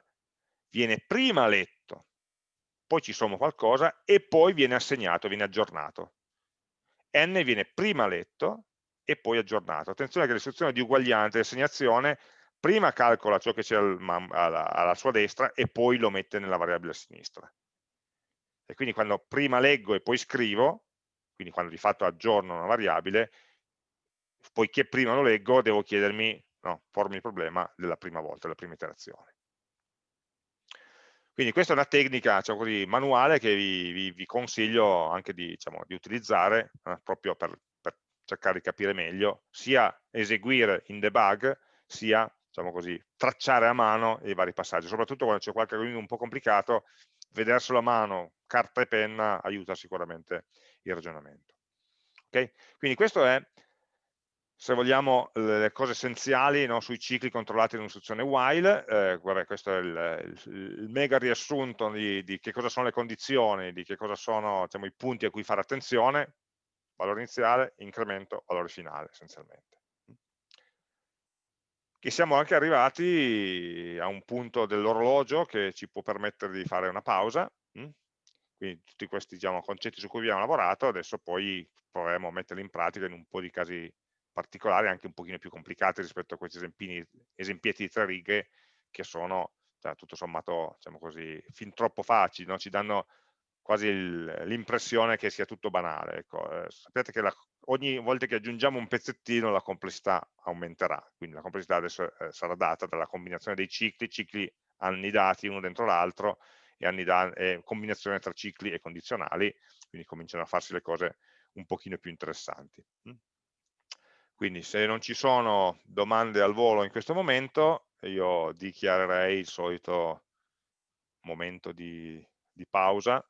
viene prima letto, poi ci sommo qualcosa e poi viene assegnato, viene aggiornato. n viene prima letto e poi aggiornato. Attenzione che l'istruzione di uguaglianza e assegnazione prima calcola ciò che c'è alla, alla, sua destra e poi lo mette nella variabile a sinistra. E quindi quando prima leggo e poi scrivo, quindi quando di fatto aggiorno una variabile, poiché prima lo leggo devo chiedermi, no, pormi il problema della prima volta, della prima iterazione. Quindi questa è una tecnica diciamo così, manuale che vi, vi, vi, consiglio anche di, diciamo, di utilizzare eh, proprio per, per cercare di capire meglio, sia eseguire in debug, sia diciamo così, tracciare a mano i vari passaggi, soprattutto quando c'è qualche di un po' complicato, vederselo a mano, carta e penna, aiuta sicuramente il ragionamento. Okay? Quindi questo è, se vogliamo, le cose essenziali no, sui cicli controllati dall'istruzione while, eh, vabbè, questo è il, il, mega riassunto di, di, che cosa sono le condizioni, di che cosa sono diciamo, i punti a cui fare attenzione, valore iniziale, incremento, valore finale essenzialmente che siamo anche arrivati a un punto dell'orologio che ci può permettere di fare una pausa, hm? quindi tutti questi diciamo, concetti su cui abbiamo lavorato, adesso poi proveremo a metterli in pratica in un po' di casi particolari, anche un pochino più complicati rispetto a questi esempietti di tre righe che sono cioè, tutto sommato diciamo così, fin troppo facili, no? ci danno quasi l'impressione che sia tutto banale. Ecco. Eh, sappiate che la, ogni volta che aggiungiamo un pezzettino la complessità aumenterà, quindi la complessità adesso eh, sarà data dalla combinazione dei cicli, cicli annidati uno dentro l'altro e, e combinazione tra cicli e condizionali, quindi cominciano a farsi le cose un pochino più interessanti. Quindi se non ci sono domande al volo in questo momento, io dichiarerei il solito momento di, di pausa